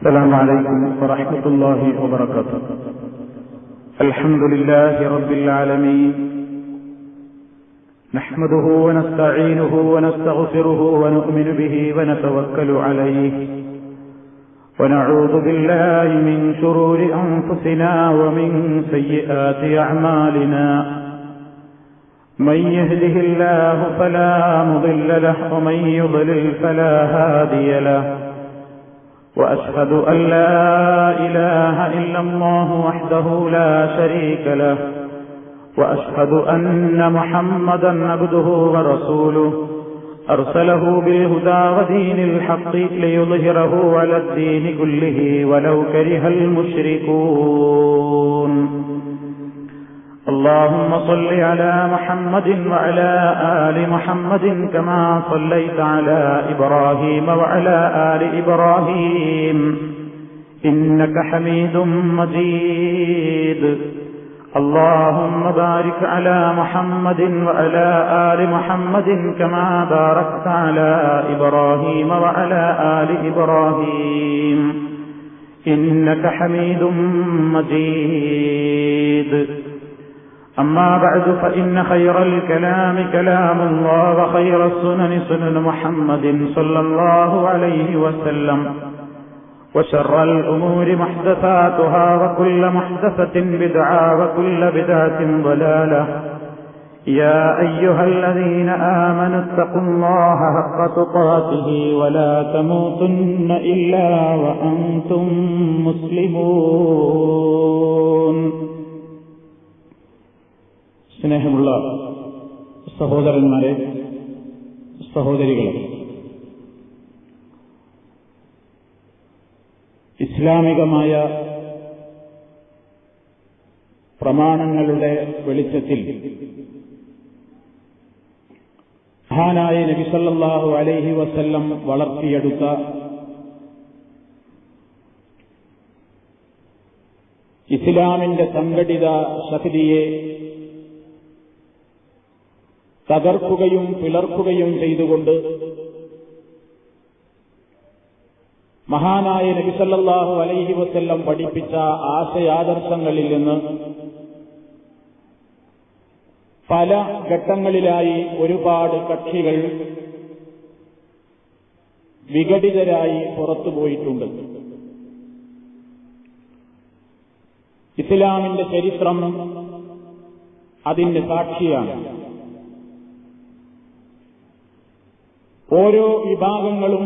السلام عليكم ورحمة الله وبركاته. الحمد لله رب العالمين. نحمده ونستعينه ونستغفره ونؤمن به ونتوكل عليه. ونعوذ بالله من شرور أنفسنا ومن سيئات أعمالنا. من يهده الله فلا مضل له ومن يضلل فلا هادي له. وأشهد أن لا إله إلا الله وحده لا شريك له وأشهد أن محمدا عبده ورسوله. أرسله بالهدى ودين الحق ليظهره على الدين كله ولو كره المشركون. اللهم صل على محمد وعلى آل محمد كما صليت على إبراهيم وعلى آل إبراهيم. إنك حميد مجيد. اللهم بارك على محمد وعلى آل محمد كما باركت على إبراهيم وعلى آل إبراهيم. إنك حميد مجيد. أما بعد فإن خير الكلام كلام الله وخير السنن سنن محمد صلى الله عليه وسلم وشر الأمور محدثاتها وكل محدثة بدعة وكل بدعة ضلالة يا أيها الذين آمنوا اتقوا الله حق تقاته ولا تموتن إلا وأنتم مسلمون സ്നേഹമുള്ള സഹോദരന്മാരെ സഹോദരികളെ ഇസ്ലാമികമായ പ്രമാണങ്ങളുടെ വെളിച്ചത്തിൽ മഹാനായ നബിസല്ലാഹു അലൈഹി വസല്ലം വളർത്തിയെടുത്ത ഇസ്ലാമിന്റെ സംഘടിത ശക്തിയെ തകർക്കുകയും പിളർക്കുകയും ചെയ്തുകൊണ്ട് മഹാനായ നബിസല്ലാഹു അലൈഹി വസ്ല്ലം പഠിപ്പിച്ച ആശയാദർശങ്ങളിൽ നിന്ന് പല ഘട്ടങ്ങളിലായി ഒരുപാട് കക്ഷികൾ വിഘടിതരായി പുറത്തുപോയിട്ടുണ്ട് ഇസ്ലാമിന്റെ ചരിത്രം അതിന്റെ സാക്ഷിയാണ്. ഓരോ വിഭാഗങ്ങളും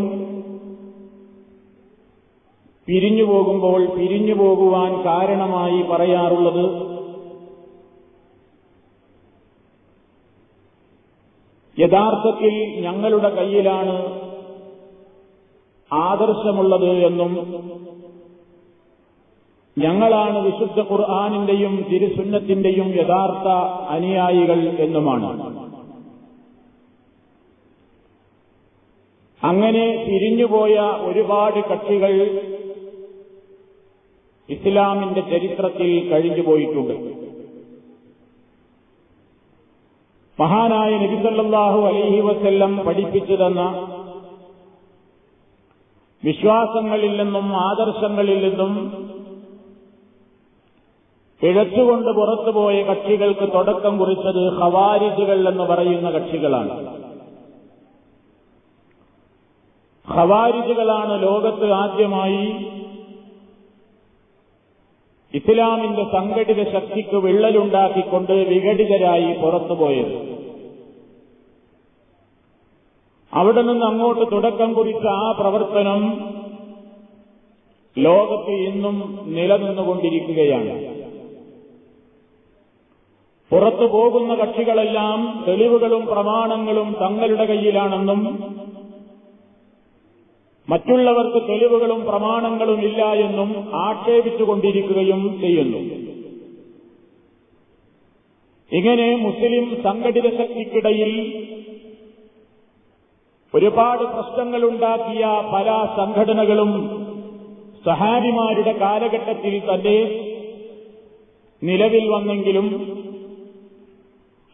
പിരിഞ്ഞു പോകുമ്പോൾ പിരിഞ്ഞു പോകുവാൻ കാരണമായി പറയാറുള്ളത് യഥാർത്ഥത്തിൽ ഞങ്ങളുടെ കയ്യിലാണ് ആദർശമുള്ളത് എന്നും ഞങ്ങളാണ് വിശുദ്ധ ഖുർആാനിന്റെയും തിരുസുന്നത്തിന്റെയും യഥാർത്ഥ അനുയായികൾ എന്നുമാണ്. അങ്ങനെ തിരിഞ്ഞുപോയ ഒരുപാട് കക്ഷികൾ ഇസ്ലാമിന്റെ ചരിത്രത്തിൽ കഴിഞ്ഞുപോയിട്ടുണ്ട്. മഹാനായ നബിസല്ലാഹു അലൈഹി വസ്ല്ലം പഠിപ്പിച്ചു തന്ന വിശ്വാസങ്ങളിൽ നിന്നും ആദർശങ്ങളിൽ നിന്നും പിഴച്ചുകൊണ്ട് പുറത്തുപോയ കക്ഷികൾക്ക് തുടക്കം കുറിച്ചത് ഹവാരിജുകൾ എന്ന് പറയുന്ന കക്ഷികളാണ്. ഖവാരിജുകളാണ് ലോകത്ത് ആദ്യമായി ഇസ്ലാമിന്റെ സംഘടിത ശക്തിക്ക് വിള്ളലുണ്ടാക്കിക്കൊണ്ട് വിഘടിതരായി പുറത്തുപോയത്. അവിടെ നിന്ന് അങ്ങോട്ട് തുടക്കം കുറിച്ച ആ പ്രവർത്തനം ലോകത്ത് ഇന്നും നിലനിന്നുകൊണ്ടിരിക്കുകയാണ്. പുറത്തു പോകുന്ന കക്ഷികളെല്ലാം തെളിവുകളും പ്രമാണങ്ങളും തങ്ങളുടെ കയ്യിലാണെന്നും മറ്റുള്ളവർക്ക് തെളിവുകളും പ്രമാണങ്ങളും ഇല്ല എന്നും ആക്ഷേപിച്ചുകൊണ്ടിരിക്കുകയും ചെയ്യുന്നു. ഇങ്ങനെ മുസ്ലിം സംഘടിത ശക്തിക്കിടയിൽ ഒരുപാട് പ്രശ്നങ്ങളുണ്ടാക്കിയ പല സംഘടനകളും സഹാബിമാരുടെ കാലഘട്ടത്തിൽ തന്നെ നിലവിൽ വന്നെങ്കിലും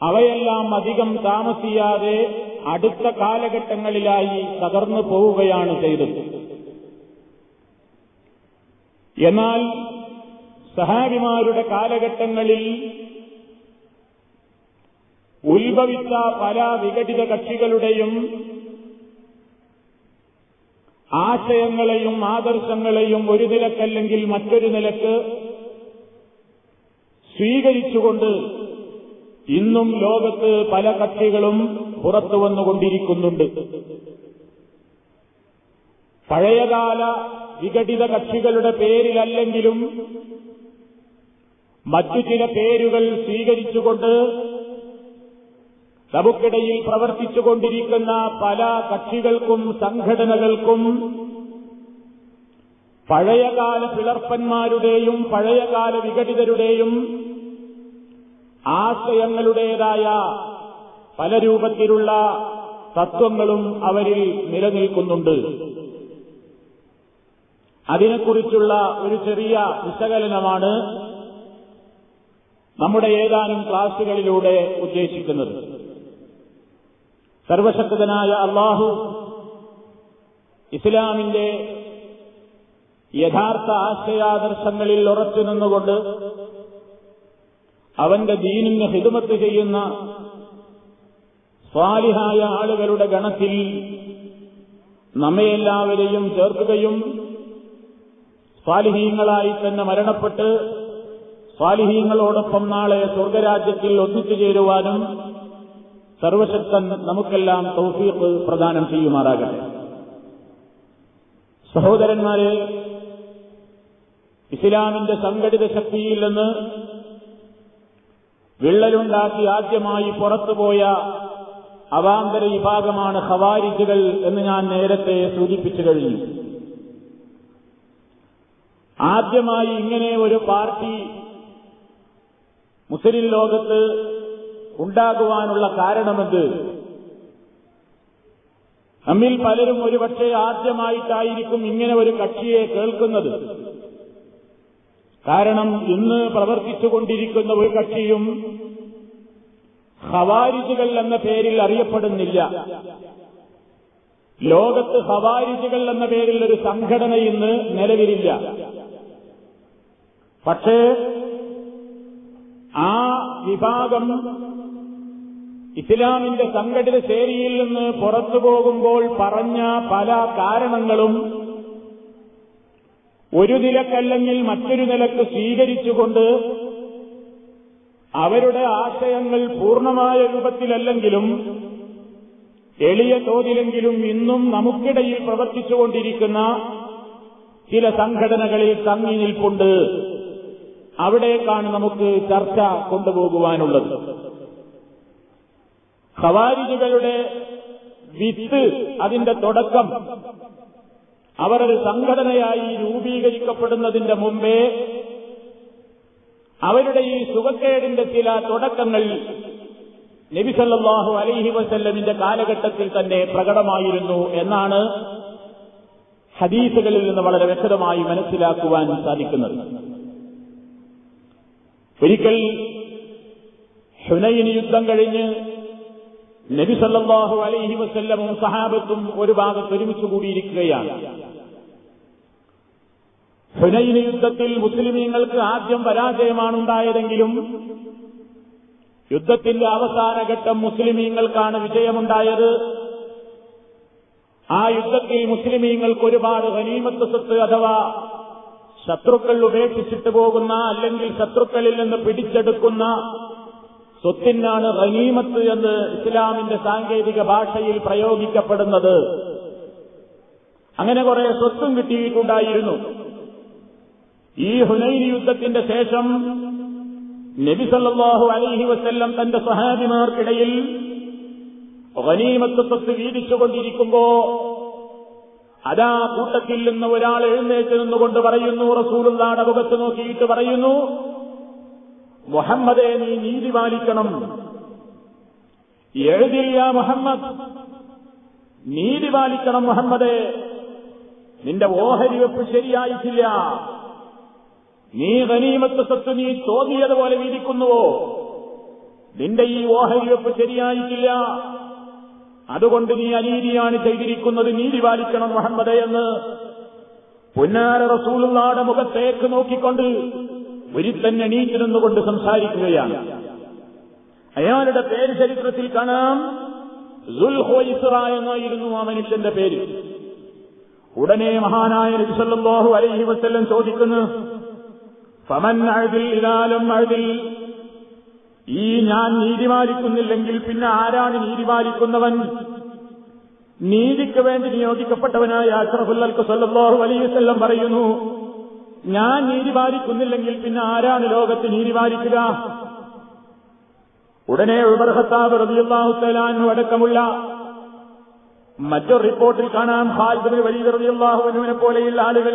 അവയെല്ലാം അധികം താമസിയാതെ അടുത്ത കാലഘട്ടങ്ങളിലായി തകർന്നു പോവുകയാണ് ചെയ്തത്. എന്നാൽ സഹാബിമാരുടെ കാലഘട്ടങ്ങളിൽ ഉത്ഭവിച്ച പല വിഘടിത കക്ഷികളുടെയും ആശയങ്ങളെയും ആദർശങ്ങളെയും ഒരു നിലക്കല്ലെങ്കിൽ മറ്റൊരു നിലയ്ക്ക് സ്വീകരിച്ചുകൊണ്ട് ഇന്നും ലോകത്ത് പല കക്ഷികളും പുറത്തു വന്നുകൊണ്ടിരിക്കുന്നുണ്ട്. പഴയകാല വിഘടിത കക്ഷികളുടെ പേരിലല്ലെങ്കിലും മറ്റു ചില പേരുകൾ സ്വീകരിച്ചുകൊണ്ട് നമുക്കിടയിൽ പ്രവർത്തിച്ചുകൊണ്ടിരിക്കുന്ന പല കക്ഷികൾക്കും സംഘടനകൾക്കും പഴയകാല പിളർപ്പന്മാരുടെയും പഴയകാല വിഘടിതരുടെയും ആശയങ്ങളുടേതായ പല രൂപത്തിലുള്ള തത്വങ്ങളും അവരിൽ നിലനിൽക്കുന്നുണ്ട്. അതിനെക്കുറിച്ചുള്ള ഒരു ചെറിയ വിശകലനമാണ് നമ്മുടെ ഏതാനും ക്ലാസുകളിലൂടെ ഉദ്ദേശിക്കുന്നത്. സർവശക്തനായ അള്ളാഹു ഇസ്ലാമിന്റെ യഥാർത്ഥ ആശയാദർശങ്ങളിൽ ഉറച്ചു നിന്നുകൊണ്ട് അവന്റെ ദീനിന് ഹിതുമത്ത് ചെയ്യുന്ന സ്വാലിഹായ ആളുകളുടെ ഗണത്തിൽ നമ്മയെല്ലാവരെയും ചേർക്കുകയും സ്വാലിഹീങ്ങളായി തന്നെ മരണപ്പെട്ട് സ്വാലിഹീങ്ങളോടൊപ്പം നാളെ സ്വർഗരാജ്യത്തിൽ ഒന്നിച്ചു ചേരുവാനും സർവശക്തൻ നമുക്കെല്ലാം തൗഫീഖ് പ്രദാനം ചെയ്യുമാറാകട്ടെ. സഹോദരന്മാരെ ഇസ്ലാമിന്റെ സംഘടിത ശക്തിയിൽ നിന്ന് വിള്ളലുണ്ടാക്കി ആദ്യമായി പുറത്തുപോയ അവാന്തര വിഭാഗമാണ് ഹവാരിജുകൾ എന്ന് ഞാൻ നേരത്തെ സൂചിപ്പിച്ചു കഴിഞ്ഞു. ആദ്യമായി ഇങ്ങനെ ഒരു പാർട്ടി മുസ്ലിം ലോകത്ത് ഉണ്ടാകുവാനുള്ള കാരണമെന്ത്? നമ്മിൽ പലരും ഒരുപക്ഷെ ആദ്യമായിട്ടായിരിക്കും ഇങ്ങനെ ഒരു കക്ഷിയെ കേൾക്കുന്നത്. കാരണം ഇന്ന് പ്രവർത്തിച്ചുകൊണ്ടിരിക്കുന്ന ഒരു കക്ഷിയും ഹവാരിജുകൾ എന്ന പേരിൽ അറിയപ്പെടുന്നില്ല. ലോകത്ത് ഹവാരിജുകൾ എന്ന പേരിൽ ഒരു സംഘടന ഇന്ന് നിലവിലില്ല. പക്ഷേ ആ വിഭാഗം ഇസ്ലാമിന്റെ സംഘടിത ശേരിയിൽ നിന്ന് പുറത്തു പോകുമ്പോൾ പറഞ്ഞ പല കാരണങ്ങളും ഒരു നിലക്കല്ലെങ്കിൽ മറ്റൊരു നിലയ്ക്ക് സ്വീകരിച്ചുകൊണ്ട് അവരുടെ ആശയങ്ങൾ പൂർണമായ രൂപത്തിലല്ലെങ്കിലും എളിയ തോതിലെങ്കിലും ഇന്നും നമുക്കിടയിൽ പ്രവർത്തിച്ചുകൊണ്ടിരിക്കുന്ന ചില സംഘടനകളിൽ തങ്ങി നിൽപ്പുണ്ട്. അവിടേക്കാണ് നമുക്ക് ചർച്ച കൊണ്ടുപോകുവാനുള്ളത്. ഖവാരിജുകളുടെ വിത്ത് അതിന്റെ തുടക്കം. അവരൊരു സംഘടനയായി രൂപീകരിക്കപ്പെടുന്നതിന്റെ മുമ്പേ അവരുടെ ഈ സുഖക്കേടിന്റെ ചില തുടക്കങ്ങൾ നബിസല്ലാഹു അലൈഹി വസല്ലമിന്റെ കാലഘട്ടത്തിൽ തന്നെ പ്രകടമായിരുന്നു എന്നാണ് ഹദീസുകളിൽ നിന്ന് വളരെ വ്യക്തമായി മനസ്സിലാക്കുവാൻ സാധിക്കുന്നത്. ഒരിക്കൽ ഹുനൈൻ യുദ്ധം കഴിഞ്ഞ് നബിസല്ലാഹു അലൈഹി വസല്ലമും സഹാബത്തും ഒരു ഭാഗത്ത് ഒരുമിച്ച് കൂടിയിരിക്കുകയാണ്. ഹുനൈൻ യുദ്ധത്തിൽ മുസ്ലിമീങ്ങൾക്ക് ആദ്യം പരാജയമാണ് ഉണ്ടായതെങ്കിലും യുദ്ധത്തിന്റെ അവസാനഘട്ടം മുസ്ലിമീങ്ങൾക്കാണ് വിജയമുണ്ടായത്. ആ യുദ്ധത്തിൽ മുസ്ലിമീങ്ങൾക്ക് ഒരുപാട് ഗനീമത്ത് സ്വത്ത് അഥവാ ശത്രുക്കൾ ഉപേക്ഷിച്ചിട്ട് പോകുന്ന അല്ലെങ്കിൽ ശത്രുക്കളിൽ നിന്ന് പിടിച്ചെടുക്കുന്ന സ്വത്തിനാണ് ഗനീമത്ത് എന്ന് ഇസ്ലാമിന്റെ സാങ്കേതിക ഭാഷയിൽ പ്രയോഗിക്കപ്പെടുന്നത്. അങ്ങനെ കുറെ സ്വത്തും കിട്ടിയിട്ടുണ്ടായിരുന്നു. ഈ ഹുനൈൻ യുദ്ധത്തിന്റെ ശേഷം നബി സല്ലല്ലാഹു അലൈഹി വസ്ല്ലം തന്റെ സഹാബിമാർക്കിടയിൽ ഗനീമത്ത് സ്വത്ത് വീതിച്ചുകൊണ്ടിരിക്കുമ്പോ അതാ കൂട്ടത്തിൽ നിന്ന് ഒരാൾ എഴുന്നേറ്റ് നിന്നുകൊണ്ട് പറയുന്നു റസൂലുള്ളാടെ മുഖത്ത് നോക്കിയിട്ട് പറയുന്നു മുഹമ്മദെ നീ നീതി പാലിക്കണം. എഴുതില്ല മുഹമ്മദ്. നീതി പാലിക്കണം മുഹമ്മദെ. നിന്റെ ഓഹരി വെപ്പ് ശരിയായിട്ടില്ല. നീ ഗനീമത്ത് സ്വത്ത് നീ പോലെ വീതിക്കുന്നുവോ? നിന്റെ ഈ ഓഹരിവെപ്പ് ശരിയായിട്ടില്ല. അതുകൊണ്ട് നീ അനീതിയാണ് ചെയ്തിരിക്കുന്നത്. നീതി പാലിക്കണം മുഹമ്മദ് എന്ന് പൊന്നാര റസൂലുള്ളാടെ മുഖത്തേക്ക് നോക്കിക്കൊണ്ട് ഒരുത്തൻ എണീറ്റ് നിന്നുകൊണ്ട് സംസാരിക്കുകയാണ്. അയാളുടെ പേര് ചരിത്രത്തിൽ കാണാം. സുൽഹോയിസ്റ എന്നായിരുന്നു ആ മനുഷ്യന്റെ പേര്. ഉടനെ മഹാനായ നബിസല്ലാഹു അലൈഹി വസല്ലം ചോദിക്കുന്നു ഫമൻ അഴുതിൽ ഇതാലും അഴുതിൽ. ഈ ഞാൻ നീതി പാലിക്കുന്നില്ലെങ്കിൽ പിന്നെ ആരാണ് നീതി പാലിക്കുന്നവൻ? നീതിക്ക് വേണ്ടി നിയോഗിക്കപ്പെട്ടവനായ അഷ്റഫുല്ലൽക്ക് സല്ലല്ലാഹു അലൈഹി വസല്ലം പറയുന്നു ഞാൻ നീതി പാലിക്കുന്നില്ലെങ്കിൽ പിന്നെ ആരാണ് ലോകത്ത് നീതി പാലിക്കുക? ഉടനെ റളിയല്ലാഹു തആലാനു അടക്കമുള്ള മറ്റൊരു റിപ്പോർട്ടിൽ കാണാം ഖാലിദ് വലിയ റളിയല്ലാഹുവിനെ പോലെയുള്ള ആളുകൾ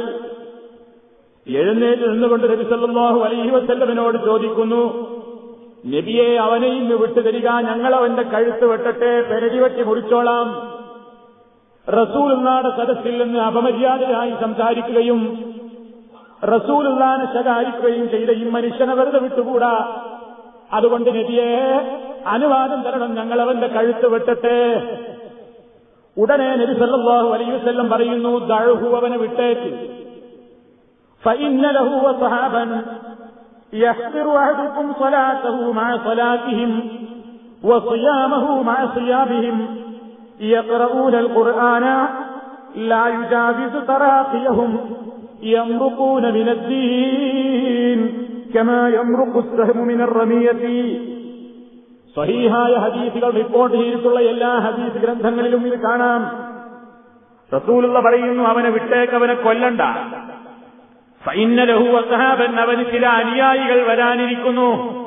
എഴുന്നേറ്റ് നിന്നുകൊണ്ട് നബി സല്ലല്ലാഹു അലൈഹി വസല്ലമിനോട് ചോദിക്കുന്നു നബിയെ അവനെ ഇന്ന് വിട്ടുതരിക ഞങ്ങൾ അവന്റെ കഴുത്ത് വെട്ടട്ടെ പെരടി വെട്ടി മുറിച്ചോളാം. റസൂലുള്ളാടെ സദസ്സിൽ നിന്ന് അപമര്യാദയായി സംസാരിക്കുകയും റസൂലുള്ളാനെ ശകാരിക്കുകയും ചെയ്ത ഈ മനുഷ്യനെ വെറുതെ വിട്ടുകൂടാ. അതുകൊണ്ട് നബിയെ അനുവാദം തരണം ഞങ്ങൾ അവന്റെ കഴുത്ത് വെട്ടട്ടെ. ഉടനെ നബി സല്ലല്ലാഹു അലൈഹി വസല്ലം പറയുന്നു ദഴുഹു അവനെ വിട്ടേക്ക്. فإن له وصحابا يحقر أحدكم صلاته مع صلاتهم وصيامه مع صيامهم يقرؤون القرآن لا يجاوز تراقيهم يمرقون من الدين كما يمرق السهم من الرمية സഹീഹായ ഹദീസുകൾ റിപ്പോർട്ട് ചെയ്തിട്ടുള്ള എല്ലാ ഹദീസ് ഗ്രന്ഥങ്ങളിലും ഇത് കാണാം റസൂലുള്ള പറയുന്നു അവനെ വിട്ടേക്ക് അവനെ കൊല്ലണ്ട ഫൈന്നലഹു വസഹാബൻ അവന് ചില അനുയായികൾ വരാനിരിക്കുന്നു.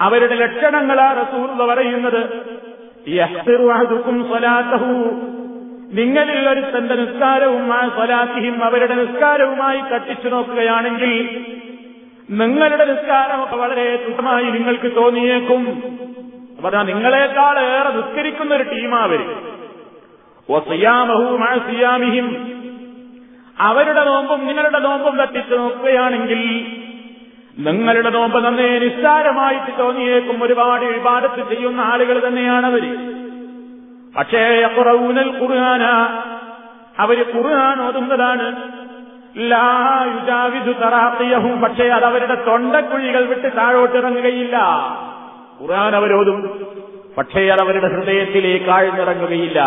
അവരുടെ ലക്ഷണങ്ങളാ റസൂലുള്ള പറയുന്നത്. നിങ്ങളിൽ ഒരു തന്റെ നിസ്കാരവും ആ സ്വലാത്തിഹിം അവരുടെ നിസ്കാരവുമായി തട്ടിച്ചു നോക്കുകയാണെങ്കിൽ നിങ്ങളുടെ നിസ്കാരമൊക്കെ വളരെ ദുഃഖമായി നിങ്ങൾക്ക് തോന്നിയേക്കും. പറഞ്ഞാൽ നിങ്ങളെക്കാൾ ഏറെ നിസ്കരിക്കുന്ന ഒരു ടീമാവര് സിയാമിഹിം. അവരുടെ നോമ്പും നിങ്ങളുടെ നോമ്പും തട്ടിച്ചു നോക്കുകയാണെങ്കിൽ നിങ്ങളുടെ നോമ്പ് നന്നേ നിസ്സാരമായിട്ട് തോന്നിയേക്കും. ഒരുപാട് വിവാദത്ത് ചെയ്യുന്ന ആളുകൾ തന്നെയാണവർ പക്ഷേ അപ്പുറവൂനൽ കുറുകാന അവർ ഖുർആൻ ഓതുന്നതാണ്. ലായുജാവിദു തറാഖിയഹും പക്ഷേ അത് അവരുടെ തൊണ്ടക്കുഴികൾ വിട്ട് താഴോട്ടിറങ്ങുകയില്ല. ഖുർആൻ അവരോതും പക്ഷേ അത് അവരുടെ ഹൃദയത്തിലേക്ക് ആഴ്ന്നിറങ്ങുകയില്ല.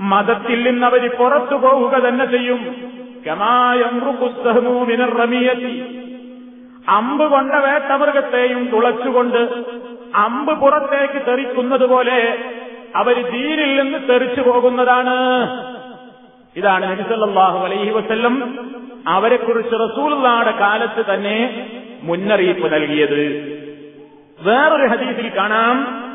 മതത്തിൽ നിന്ന് അവർ പുറത്തു പോവുക തന്നെ ചെയ്യും. അമ്പ് കൊണ്ട വേട്ടമൃഗത്തെയും തുളച്ചുകൊണ്ട് അമ്പ് പുറത്തേക്ക് തെറിക്കുന്നത് പോലെ അവർ ദീനിൽ നിന്ന് തെറിച്ചു പോകുന്നതാണ്. ഇതാണ് നബിസല്ലാഹു അലൈഹി വസ്ല്ലം അവരെക്കുറിച്ച് റസൂലുള്ളാടെ കാലത്ത് തന്നെ മുന്നറിയിപ്പ് നൽകിയത്. വേറൊരു ഹദീസിൽ കാണാം.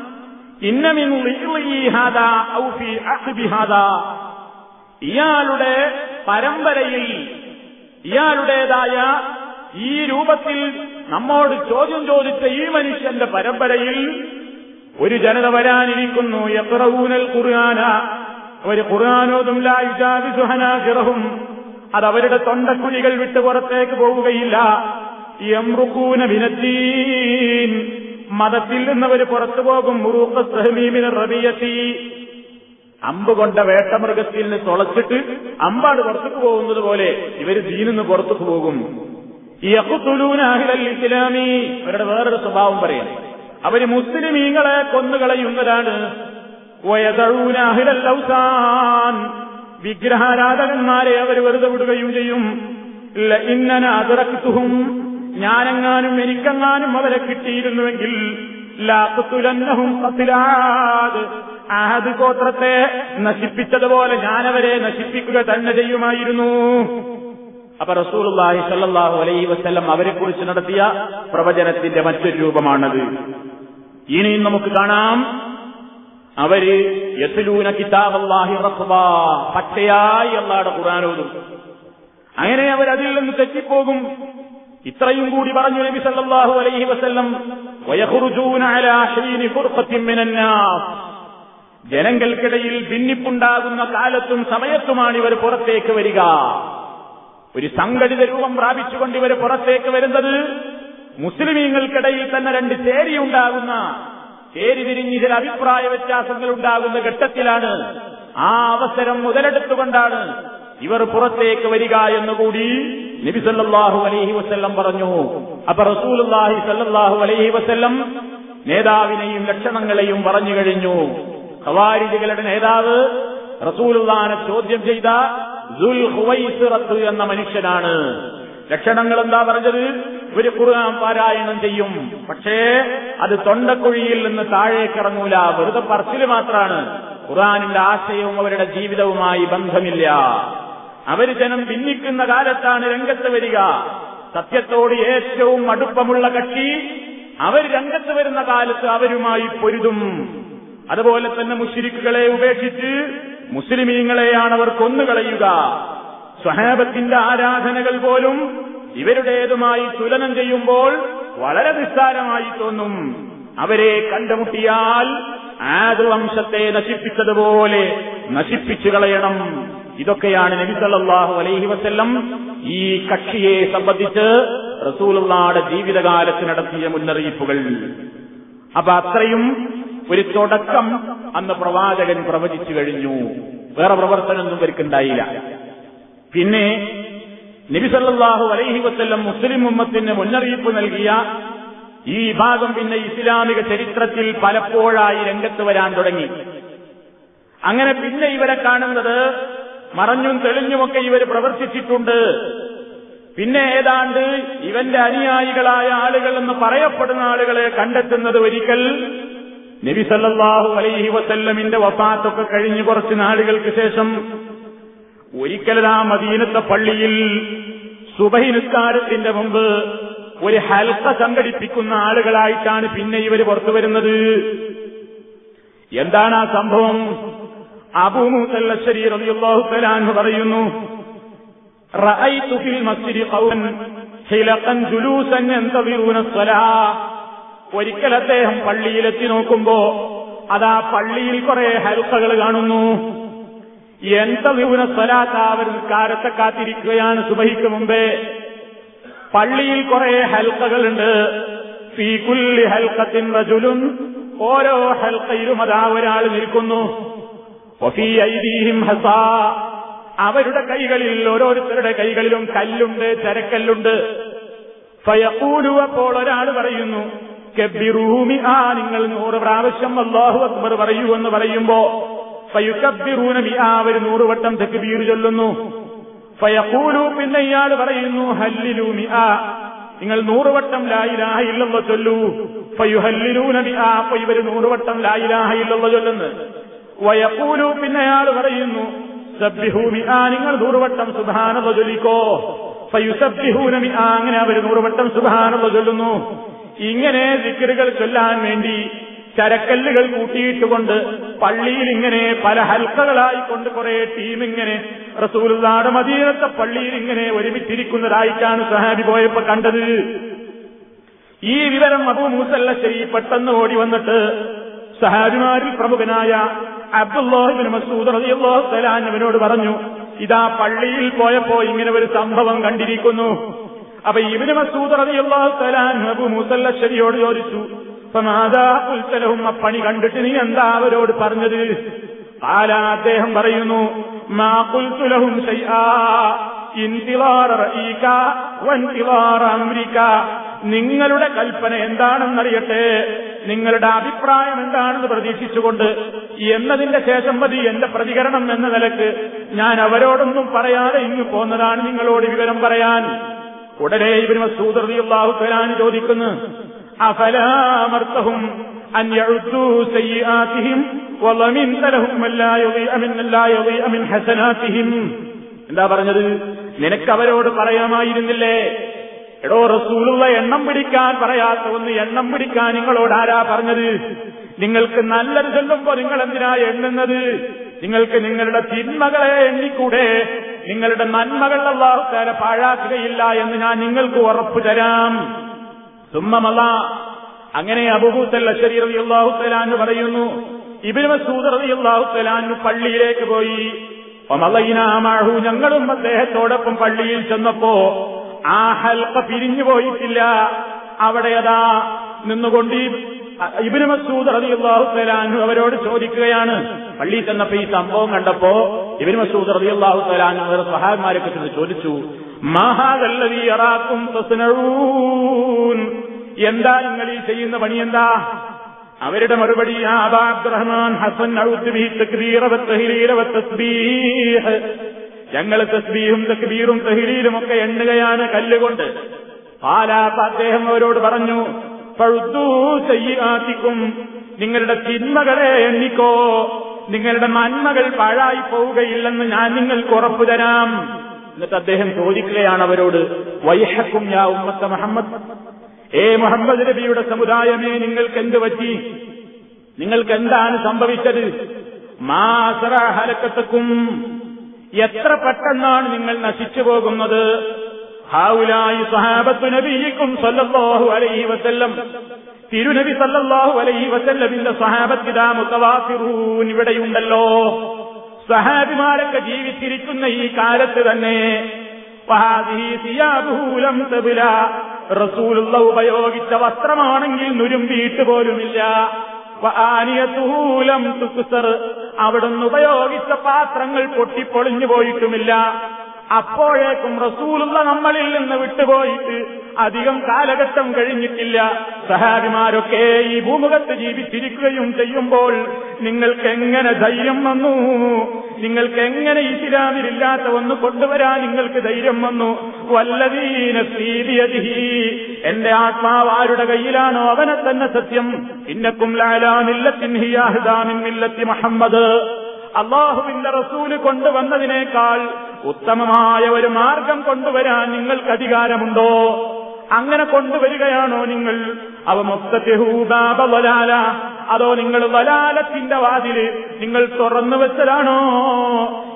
ഇയാളുടെ പരമ്പരയിൽ ഇയാളുടേതായ ഈ രൂപത്തിൽ നമ്മോട് ചോദ്യം ചോദിച്ച ഈ മനുഷ്യന്റെ പരമ്പരയിൽ ഒരു ജനത വരാനിരിക്കുന്നു. യക്റഊനൽ ഖുർആന. ഒരു ഖുർആാനോതും ലായുജാവിസുഹനാസിറഹും അത് അവരുടെ തൊണ്ടക്കുഴികൾ വിട്ട് പുറത്തേക്ക് പോവുകയില്ല. എംറുക്കൂന വിനത്തീൻ മതത്തിൽ നിന്നവർ പുറത്തു പോകും. മുറൂഖ സഹമീമിന് റബിയത്തി. അമ്പ് കൊണ്ട വേട്ടമൃഗത്തിൽ തുളച്ചിട്ട് അമ്പാട് പുറത്തേക്ക് പോകുന്നത് പോലെ ഇവർ ദീനിന്ന് പുറത്തേക്ക് പോകും. ഇസ്ലാമി. അവരുടെ വേറൊരു സ്വഭാവം പറയാം. അവർ മുസ്ലിമീങ്ങളെ കൊന്നുകളയുന്നതാണ്. വിഗ്രഹാരാധകന്മാരെ അവർ വെറുതെ വിടുകയും ചെയ്യും. ഇന്നന അതിറക്കുത്തും ഞാനെങ്ങാനും എനിക്കെങ്ങാനും അവരെ കിട്ടിയിരുന്നുവെങ്കിൽ ലാക്കുത്തുലന്നഹും കത്തിലാത് ആഹദ് ഗോത്രത്തെ നശിപ്പിച്ചതുപോലെ ഞാനവരെ നശിപ്പിക്കുക തന്നെ ചെയ്യുമായിരുന്നു. അപ്പൊ റസൂലുള്ളാഹി സല്ലാഹു അലൈ വസല്ലം അവരെ കുറിച്ച് നടത്തിയ പ്രവചനത്തിന്റെ മറ്റൊരു രൂപമാണത്. ഇനിയും നമുക്ക് കാണാം. അവർ യസുലൂന കിതാബല്ലാഹി റഖ്ബാ പച്ചയായി അള്ളാടെ ഖുറാനോതും അങ്ങനെ അവർ നിന്ന് തെറ്റിപ്പോകും. ഇത്രയും കൂടി പറഞ്ഞു നബി സല്ലല്ലാഹു അലൈഹി വസ്ല്ലം ജനങ്ങൾക്കിടയിൽ ഭിന്നിപ്പുണ്ടാകുന്ന കാലത്തും സമയത്തുമാണ് ഇവർ പുറത്തേക്ക് വരിക. ഒരു സംഘടിത രൂപം പ്രാപിച്ചുകൊണ്ട് ഇവർ പുറത്തേക്ക് വരുന്നത് മുസ്ലിമീങ്ങൾക്കിടയിൽ തന്നെ രണ്ട് ചേരിയുണ്ടാകുന്ന ചേരിതിരിഞ്ഞ് ചില അഭിപ്രായ വ്യത്യാസങ്ങൾ ഉണ്ടാകുന്ന ഘട്ടത്തിലാണ്. ആ അവസരം മുതലെടുത്തുകൊണ്ടാണ് ഇവർ പുറത്തേക്ക് വരിക എന്നുകൂടി നബി സല്ലല്ലാഹു അലൈഹി വസല്ലം പറഞ്ഞു. അപ്പൊ റസൂലുള്ളാഹി സല്ലാഹു അലൈഹി വസ്ല്ലം നേതാവിനെയും ലക്ഷണങ്ങളെയും പറഞ്ഞു കഴിഞ്ഞു. ഖവാരിജുകളുടെ നേതാവ് റസൂലുള്ളാനെ ചോദ്യം ചെയ്ത ദുൽ ഹുവൈസിറത്ത് എന്ന മനുഷ്യനാണ്. ലക്ഷണങ്ങൾ എന്താ പറഞ്ഞത്? ഒരു ഖുർആൻ പാരായണം ചെയ്യും. പക്ഷേ അത് തൊണ്ടക്കുഴിയിൽ നിന്ന് താഴേക്കിറങ്ങൂല. വെറുതെ പറച്ചിൽ മാത്രമാണ് ഖുർആാനിന്റെ ആശയവും അവരുടെ ജീവിതവുമായി ബന്ധമില്ല. അവർ ജനം ഭിന്നിക്കുന്ന കാലത്താണ് രംഗത്ത് വരിക. സത്യത്തോട് ഏറ്റവും അടുപ്പമുള്ള കക്ഷി അവർ രംഗത്ത് വരുന്ന കാലത്ത് അവരുമായി പൊരുതും. അതുപോലെ തന്നെ മുഷിരിക്കുകളെ ഉപേക്ഷിച്ച് മുസ്ലിമീങ്ങളെയാണ് അവർ കൊന്നുകളയുക. സ്വഹാബത്തിന്റെ ആരാധനകൾ പോലും ഇവരുടേതുമായി തുലനം ചെയ്യുമ്പോൾ വളരെ നിസ്സാരമായി തോന്നും. അവരെ കണ്ടുമുട്ടിയാൽ ആദ് വംശത്തെ നശിപ്പിച്ചതുപോലെ നശിപ്പിച്ചു കളയണം ഇതൊക്കെയാണ് നബി സല്ലല്ലാഹു അലൈഹി വസല്ലം ഈ കക്ഷിയെ സംബന്ധിച്ച് റസൂലുള്ളാടെ ജീവിതകാലത്ത് നടത്തിയ മുന്നറിയിപ്പുകൾ. അപ്പൊ അത്രയും ഒരു തുടക്കം അന്ന് പ്രവാചകൻ പ്രവചിച്ചു കഴിഞ്ഞു. വേറെ പ്രവർത്തനമൊന്നും ഇവർക്കുണ്ടായില്ല. പിന്നെ നബിസല്ലാഹു അലൈഹി വസ്ല്ലം മുസ്ലിം ഉമ്മത്തിന് മുന്നറിയിപ്പ് നൽകിയ ഈ ഭാഗം പിന്നെ ഇസ്ലാമിക ചരിത്രത്തിൽ പലപ്പോഴായി രംഗത്ത് വരാൻ തുടങ്ങി. അങ്ങനെ പിന്നെ ഇവരെ കാണുന്നത് മറഞ്ഞും തെളിഞ്ഞുമൊക്കെ ഇവർ പ്രവർത്തിച്ചിട്ടുണ്ട് പിന്നെ ഏതാണ്ട് ഇവന്റെ അനുയായികളായ ആളുകൾ എന്ന് പറയപ്പെടുന്ന ആളുകളെ കണ്ടെത്തുന്നത് ഒരിക്കൽ നബി സല്ലല്ലാഹു അലൈഹി വസല്ലമിന്റെ വഫാത്തൊക്കെ കഴിഞ്ഞ് കുറച്ച് നാളുകൾക്ക് ശേഷം ഒരിക്കലാ മദീനത്തെ പള്ളിയിൽ സുബഹി നിസ്കാരത്തിന്റെ മുമ്പ് ഒരു ഹൽക്ക സംഘടിപ്പിക്കുന്ന ആളുകളായിട്ടാണ് പിന്നെ ഇവർ പുറത്തു വരുന്നത്. എന്താണ് ആ സംഭവം? അബൂമുസല്ലശ്ശരി റളിയല്ലാഹു തആല പറയുന്നു റഅയ്തു ഫിൽ മസ്ജിദി ഖൗമൻ ഹിലഖൻ ജുലൂസൻ യന്തദിറൂന സ്വലാ ഒരിക്കൽ അദ്ദേഹം പള്ളിയിലെത്തി നോക്കുമ്പോ അതാ പള്ളിയിൽ കുറെ ഹൽക്കകൾ കാണുന്നു. എന്തവിപുന സ്വലാത്ത അവർ നിസ്കാരത്തെ കാത്തിരിക്കുകയാണ് സുബഹിക്ക് മുമ്പേ. പള്ളിയിൽ കുറെ ഹൽക്കകളുണ്ട് ഫീകുല്ലി ഹൽക്കത്തിൻ റജുലുൻ ഓരോ ഹൽക്കയിലും അതാ ഒരാൾ നിൽക്കുന്നു. അവരുടെ കൈകളിൽ ഓരോരുത്തരുടെ കൈകളിലും കല്ലുണ്ട് ചരക്കല്ലുണ്ട്. ഫയക്കൂലു അപ്പോൾ ഒരാൾ പറയുന്നു കെബിറൂമി ആ നിങ്ങൾ നൂറ് പ്രാവശ്യം അള്ളാഹു അക്ബർ പറയൂ എന്ന് പറയുമ്പോ ഫയുക്കബിറൂനമി ആ ഒരു നൂറുവട്ടം തെക്കുബീർ ചൊല്ലുന്നു. ഫയക്കൂലു പിന്നെ ഇയാൾ പറയുന്നു ഹല്ലിലൂമി ആ നിങ്ങൾ നൂറുവട്ടം ലായിലാഹ ഇല്ലെന്ന് ചൊല്ലൂ. ഫയുഹല്ലിലൂനമി ആ അപ്പൊ ഇവർ നൂറുവട്ടം ലായിലാഹ ഇല്ലെന്ന് ചൊല്ലുന്നു. വയക്കൂലു പിന്നെ അയാൾ പറയുന്നു സബ്ബിഹൂമി ആ നിങ്ങൾ നൂറുവട്ടം സുധാനത ചൊല്ലിക്കോ. ഫയുസബ്ബിഹൂനമി ആ അങ്ങനെ അവർ നൂറുവട്ടം സുധാനത ചൊല്ലുന്നു. ഇങ്ങനെ ദിക്കറുകൾ ചൊല്ലാൻ വേണ്ടി ചരക്കല്ലുകൾ കൂട്ടിയിട്ടുകൊണ്ട് പള്ളിയിൽ ഇങ്ങനെ പല ഹൽക്കകളായിക്കൊണ്ട് കുറെ ടീം ഇങ്ങനെ റസൂലുള്ളാടെ മദീനത്തെ പള്ളിയിൽ ഇങ്ങനെ ഒരുമിച്ചിരിക്കുന്നതായിട്ടാണ് സഹാബി പോയപ്പോ കണ്ടത്. ഈ വിവരം അബൂ മൂസല്ല ശരി പെട്ടെന്ന് ഓടി വന്നിട്ട് സഹാബിമാരിൽ പ്രമുഖനായ അബ്ദുല്ലാഹിബിൻ മസൂദ് റളിയല്ലാഹു തആല അവനോട് പറഞ്ഞു ഇതാ പള്ളിയിൽ പോയപ്പോ ഇങ്ങനെ ഒരു സംഭവം കണ്ടിരിക്കുന്നു. അപ്പൊ ഇബിന് മസൂദ് റളിയല്ലാഹു തആല അബൂ മൂസല്ല ശരിയോട് ചോദിച്ചു മാതാ ആ പണി കണ്ടിട്ട് നീ എന്താ അവരോട് പറഞ്ഞത്? ആരാ അദ്ദേഹം പറയുന്നു മാ കുൽത്തുലഹും നിങ്ങളുടെ കൽപ്പന എന്താണെന്നറിയട്ടെ? നിങ്ങളുടെ അഭിപ്രായം എന്താണെന്ന് പ്രതീക്ഷിച്ചുകൊണ്ട് എന്നതിന്റെ ശേഷം മതി എന്റെ പ്രതികരണം എന്ന നിലയ്ക്ക് ഞാൻ അവരോടൊന്നും പറയാതെ ഇങ്ങു പോന്നതാണ് നിങ്ങളോട് വിവരം പറയാൻ. ഉടനെ ഇവരും മസൂദറിയുള്ളാഹു ഫലാൻ ചോദിക്കുന്നു അഫലാമർത്തഹും എന്താ പറഞ്ഞത്? നിനക്ക് അവരോട് പറയാമായിരുന്നില്ലേ? എടോ റസൂലുള്ള എണ്ണം പിടിക്കാൻ പറയാത്ത ഒന്ന് എണ്ണം പിടിക്കാൻ നിങ്ങളോട് ആരാ പറഞ്ഞത്? നിങ്ങൾക്ക് നല്ലത് ചൊല്ലുമ്പോ നിങ്ങൾ എന്തിനാ എണ്ണുന്നത്? നിങ്ങൾക്ക് നിങ്ങളുടെ തിന്മകളെ എണ്ണിക്കൂടെ? നിങ്ങളുടെ നന്മകൾ അള്ളാഹുക്കാരെ പാഴാക്കുകയില്ല എന്ന് ഞാൻ നിങ്ങൾക്ക് ഉറപ്പു തരാം. സുമ്മമല്ല. അങ്ങനെ അബുഭൂത്തല്ല അള്ളാഹു തലാന്ന് പറയുന്നു. ഇബിന് മസൂദ് പള്ളിയിലേക്ക് പോയി. ഞങ്ങളും അദ്ദേഹത്തോടൊപ്പം പള്ളിയിൽ ചെന്നപ്പോ ആ ഹൽക്ക പിരിഞ്ഞു പോയിട്ടില്ല. അവിടെ അതാ നിന്നുകൊണ്ട് ഇബിന് മസൂദ് തആലാഹു അവരോട് ചോദിക്കുകയാണ്. പള്ളിയിൽ ചെന്നപ്പോ ഈ സംഭവം കണ്ടപ്പോ ഇബിന് മസൂദ് തആലാഹു അവരുടെ സഹാബന്മാരൊക്കെ ചെന്ന് ചോദിച്ചു മഹാദല്ലദീ അറാക്കും എന്താ നിങ്ങൾ ഈ ചെയ്യുന്ന പണി എന്താ? അവരുടെ മറുപടി ആബാബ് റഹ്മാൻ അബ്ദുറഹ്മാൻ ഹസൻ ഞങ്ങൾ തസ്ബീഹും തക്ബീറും തഹ്ലീലും ഒക്കെ എണ്ണുകയാണ് കല്ലുകൊണ്ട്. പാലാപ്പ അദ്ദേഹം അവരോട് പറഞ്ഞു പഴുത്തു ചെയ്യാത്തിക്കും നിങ്ങളുടെ തിന്മകളെ എണ്ണിക്കോ. നിങ്ങളുടെ നന്മകൾ പാഴായി പോവുകയില്ലെന്ന് ഞാൻ നിങ്ങൾക്ക് ഉറപ്പു തരാം. എന്നിട്ട് അദ്ദേഹം ചോദിക്കുകയാണ് അവരോട് വൈഹക്കും യാ ഉമ്മത്ത മുഹമ്മദ് ഏ മുഹമ്മദ് നബിയുടെ സമുദായമേ നിങ്ങൾക്ക് എന്ത് പറ്റി നിങ്ങൾക്ക് എന്താണ് സംഭവിച്ചത് മാസറഹലക്കത്തക്കും എത്ര പെട്ടെന്നാണ് നിങ്ങൾ നശിച്ചു പോകുന്നത്? ഹാവുലായി സഹാബത്തു നബിയിക്കും സല്ലല്ലാഹു അലൈഹി വസല്ലം തിരുനബി സല്ലല്ലാഹു അലൈഹി വസല്ലമിന്റെ സഹാബത്തിതാ മുത്തവാഫിറൂൻ ഇവിടെയുണ്ടല്ലോ. സഹാബിമാരൊക്കെ ജീവിച്ചിരിക്കുന്ന ഈ കാലത്ത് തന്നെ റസൂലുള്ള ഉപയോഗിച്ച വസ്ത്രമാണെങ്കിൽ നുരുമ്പിയിട്ട് പോലുമില്ല. അവിടുന്ന് ഉപയോഗിച്ച പാത്രങ്ങൾ പൊട്ടിപ്പൊളിഞ്ഞു പോയിട്ടുമില്ല. അപ്പോഴേക്കും റസൂലുള്ള നമ്മളിൽ നിന്ന് വിട്ടുപോയിട്ട് അധികം കാലഘട്ടം കഴിഞ്ഞിട്ടില്ല. സഹാബിമാരൊക്കെ ഈ ഭൂമുഖത്ത് ജീവിച്ചിരിക്കുകയും ചെയ്യുമ്പോൾ നിങ്ങൾക്ക് എങ്ങനെ ധൈര്യം വന്നു? നിങ്ങൾക്ക് എങ്ങനെ ഇസ്ലാമിലില്ലാത്ത ഒന്ന് കൊണ്ടുവരാൻ നിങ്ങൾക്ക് ധൈര്യം വന്നു? വല്ലതീന സീതിയതിഹി. എന്റെ ആത്മാവ് ആരുടെ കയ്യിലാണോ അവനെ തന്നെ സത്യം. ഇന്നക്കും ലാലാമില്ലത്തിൻ ഹിയാഹിദാമിൻ മില്ലത്തി മുഹമ്മദ്. അള്ളാഹുവിന്റെ റസൂൽ കൊണ്ടുവന്നതിനേക്കാൾ ഉത്തമമായ ഒരു മാർഗം കൊണ്ടുവരാൻ നിങ്ങൾക്ക് അധികാരമുണ്ടോ? അങ്ങനെ കൊണ്ടുവരികയാണോ നിങ്ങൾ? അവ മൊത്തത്തിഹൂബാബലാല അതോ നിങ്ങൾ വലാലത്തിന്റെ വാതിൽ നിങ്ങൾ തുറന്നു വെച്ചതാണോ?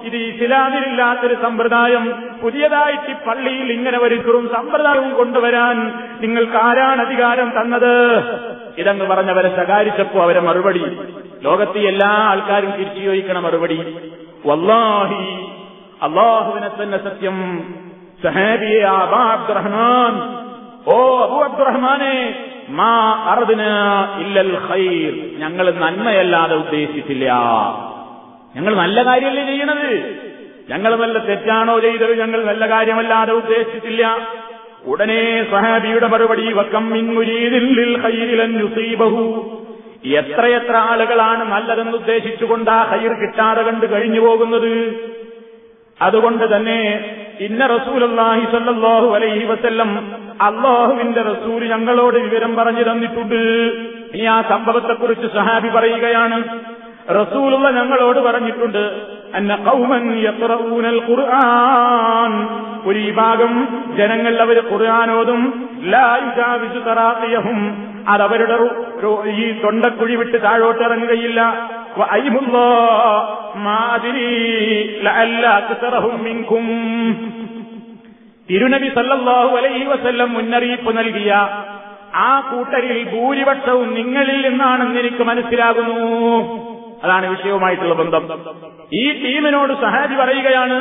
ഇത് ഇസ്ലാമിലില്ലാത്തൊരു സമ്പ്രദായം. പുതിയതായിട്ട് ഈ പള്ളിയിൽ ഇങ്ങനെ ഒരുക്കും സമ്പ്രദായവും കൊണ്ടുവരാൻ നിങ്ങൾക്ക് ആരാണ് അധികാരം തന്നത്? ഇതങ്ങ് പറഞ്ഞവരെ ശകാരിച്ചപ്പോ അവരെ മറുപടി. ലോകത്തെ എല്ലാ ആൾക്കാരും തിരിച്ചു ചോദിക്കണ മറുപടി വല്ലാഹി അള്ളാഹുവിനെ തന്നെ സത്യം. സഹാബിയെ അബാ അബ്ദുറഹ്മാൻ. ഓ അബു അബ്ദുറഹ്മാനെ മാ അർദിന ഇല്ലൽ ഖൈർ. ഞങ്ങൾ നന്മയല്ലാതെ ഉദ്ദേശിച്ചില്ല. ഞങ്ങൾ നല്ല കാര്യമല്ലേ ചെയ്യണത്? ഞങ്ങൾ നല്ല തെറ്റാണോ ചെയ്തത്? ഞങ്ങൾ നല്ല കാര്യമല്ലാതെ ഉദ്ദേശിച്ചില്ല. ഉടനെ സഹാബിയുടെ മറുപടി വക്കം മിൻ മുരീദിൻ ലിൽ ഖൈരിലൻ യുസീബഹു. എത്രയെത്ര ആളുകളാണ് നല്ലതെന്ന് ഉദ്ദേശിച്ചുകൊണ്ട് ആ ഹൈർ കിട്ടാതെ കണ്ട് കഴിഞ്ഞു പോകുന്നത്? അതുകൊണ്ട് തന്നെ ഇന്ന റസൂലല്ലാഹി സല്ലാഹു അലൈഹി വസ്ല്ലം അള്ളാഹുവിന്റെ റസൂൽ ഞങ്ങളോട് വിവരം പറഞ്ഞു തന്നിട്ടുണ്ട്. ഈ ആ സംഭവത്തെക്കുറിച്ച് സഹാബി പറയുകയാണ്. റസൂലുള്ള ഞങ്ങളോട് പറഞ്ഞിട്ടുണ്ട് അന്ന കൗമൻ യത്രൂനൽ ഖുർആൻ ഒരു വിഭാഗം ജനങ്ങൾ അവർ ഖുർആാനോതും ലാ തറാത്തിയഹും അതവരുടെ ഈ തൊണ്ടക്കുഴി വിട്ട് താഴോട്ടിറങ്ങുകയില്ല. തിരുനബി സല്ലാഹു അലൈഹി വസല്ലം മുന്നറിയിപ്പ് നൽകിയ ആ കൂട്ടരിൽ ഭൂരിപക്ഷവും നിങ്ങളിൽ നിന്നാണെന്ന് എനിക്ക് മനസ്സിലാകുന്നു. അതാണ് വിഷയവുമായിട്ടുള്ള ബന്ധം. ഈ ടീമിനോട് സഹാജി പറയുകയാണ്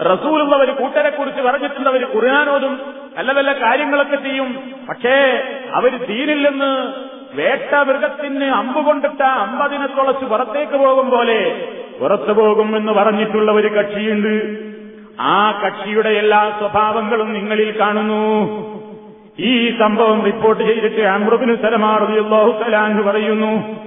റസൂലുള്ള ഒരു കൂട്ടരെ കുറിച്ച് പറഞ്ഞിട്ടുണ്ട് അവർ ഖുർആാനോതും നല്ല നല്ല കാര്യങ്ങളൊക്കെ ചെയ്യും. പക്ഷേ അവർ തീരില്ലെന്ന് വേട്ട മൃഗത്തിന് അമ്പ് കൊണ്ടിട്ട അമ്പതിനെ തുളച്ച് പുറത്തേക്ക് പോകും പോലെ പുറത്തു പോകും എന്ന് പറഞ്ഞിട്ടുള്ള ഒരു കക്ഷിയുണ്ട്. ആ കക്ഷിയുടെ എല്ലാ സ്വഭാവങ്ങളും നിങ്ങളിൽ കാണുന്നു. ഈ സംഭവം റിപ്പോർട്ട് ചെയ്തിട്ട് അമ്രുബിന് സലമാറിയാഹു സലാൻഹു പറയുന്നു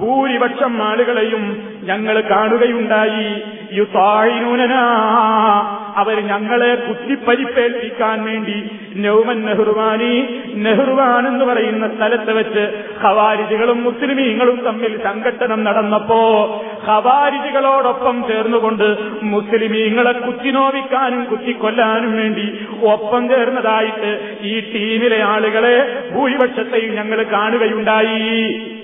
ഭൂരിപക്ഷം ആളുകളെയും ഞങ്ങൾ കാണുകയുണ്ടായി. യുതായിനൂനനാ അവർ ഞങ്ങളെ കുത്തിപ്പരിപ്പേൽപ്പിക്കാൻ വേണ്ടി നൗമൻ നെഹ്റുവാനി നെഹ്റുവാൻ എന്ന് പറയുന്ന സ്ഥലത്ത് വെച്ച് ഹവാരിജികളും മുസ്ലിമീങ്ങളും തമ്മിൽ സംഘട്ടനം നടന്നപ്പോ ഹവാരിജികളോടൊപ്പം ചേർന്നുകൊണ്ട് മുസ്ലിമീങ്ങളെ കുത്തിനോവിക്കാനും കുത്തിക്കൊല്ലാനും വേണ്ടി ഒപ്പം ചേർന്നതായിട്ട് ഈ ടീമിലെ ആളുകളെ ഭൂരിപക്ഷത്തെയും ഞങ്ങൾ കാണുകയുണ്ടായി.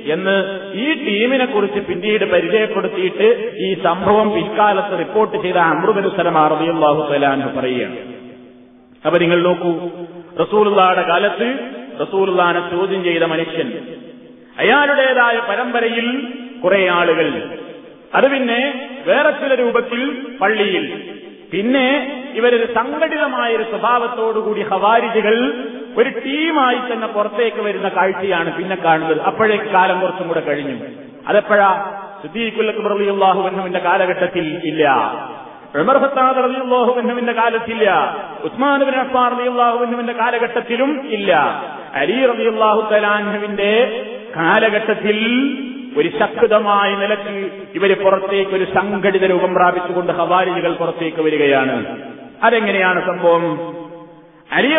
എന്ന് ഈ ടീമിനെ കുറിച്ച് പിന്നീട് പരിചയപ്പെടുത്തിയിട്ട് ഈ സംഭവം പിൽക്കാലത്ത് റിപ്പോർട്ട് ചെയ്ത അമൃതന് സ്ഥലമാറിയാഹു സലാൻ പറയുകയാണ്. അപ്പൊ നിങ്ങൾ നോക്കൂ റസൂലുള്ളയുടെ കാലത്ത് റസൂലുള്ളാനെ ചോദ്യം ചെയ്ത മനുഷ്യൻ അയാളുടേതായ പരമ്പരയിൽ കുറെ ആളുകൾ. അത് പിന്നെ വേറെ ചില രൂപത്തിൽ പള്ളിയിൽ. പിന്നെ ഇവരൊരു സംഘടിതമായ ഒരു സ്വഭാവത്തോടുകൂടി ഹവാരിജുകൾ ഒരു ടീമായി തന്നെ പുറത്തേക്ക് വരുന്ന കാഴ്ചയാണ് പിന്നെ കാണുന്നത്. അപ്പോഴേക്ക് കാലം കുറച്ചും കൂടെ കഴിഞ്ഞു. അതെപ്പോഴാ? സിദ്ദീഖുല്ലത്ത് റളിയല്ലാഹുവിന്റെ കാലഘട്ടത്തിൽ ഇല്ല. ഉമർ ഖത്താബ് റളിയല്ലാഹുവിന്റെ കാലത്തില്ല. ഉസ്മാൻ ബിൻ അഫ്ഫാൻ റളിയല്ലാഹുവിന്റെ കാലഘട്ടത്തിലും ഇല്ല. അലി റബിയുള്ളാഹു തലാൻഹുവിന്റെ കാലഘട്ടത്തിൽ ഒരു ശക്തമായ നിലയ്ക്ക് ഇവർ പുറത്തേക്ക് ഒരു സംഘടിത രൂപം പ്രാപിച്ചുകൊണ്ട് ഹവാരികൾ പുറത്തേക്ക് വരികയാണ്. അതെങ്ങനെയാണ് സംഭവം? അലി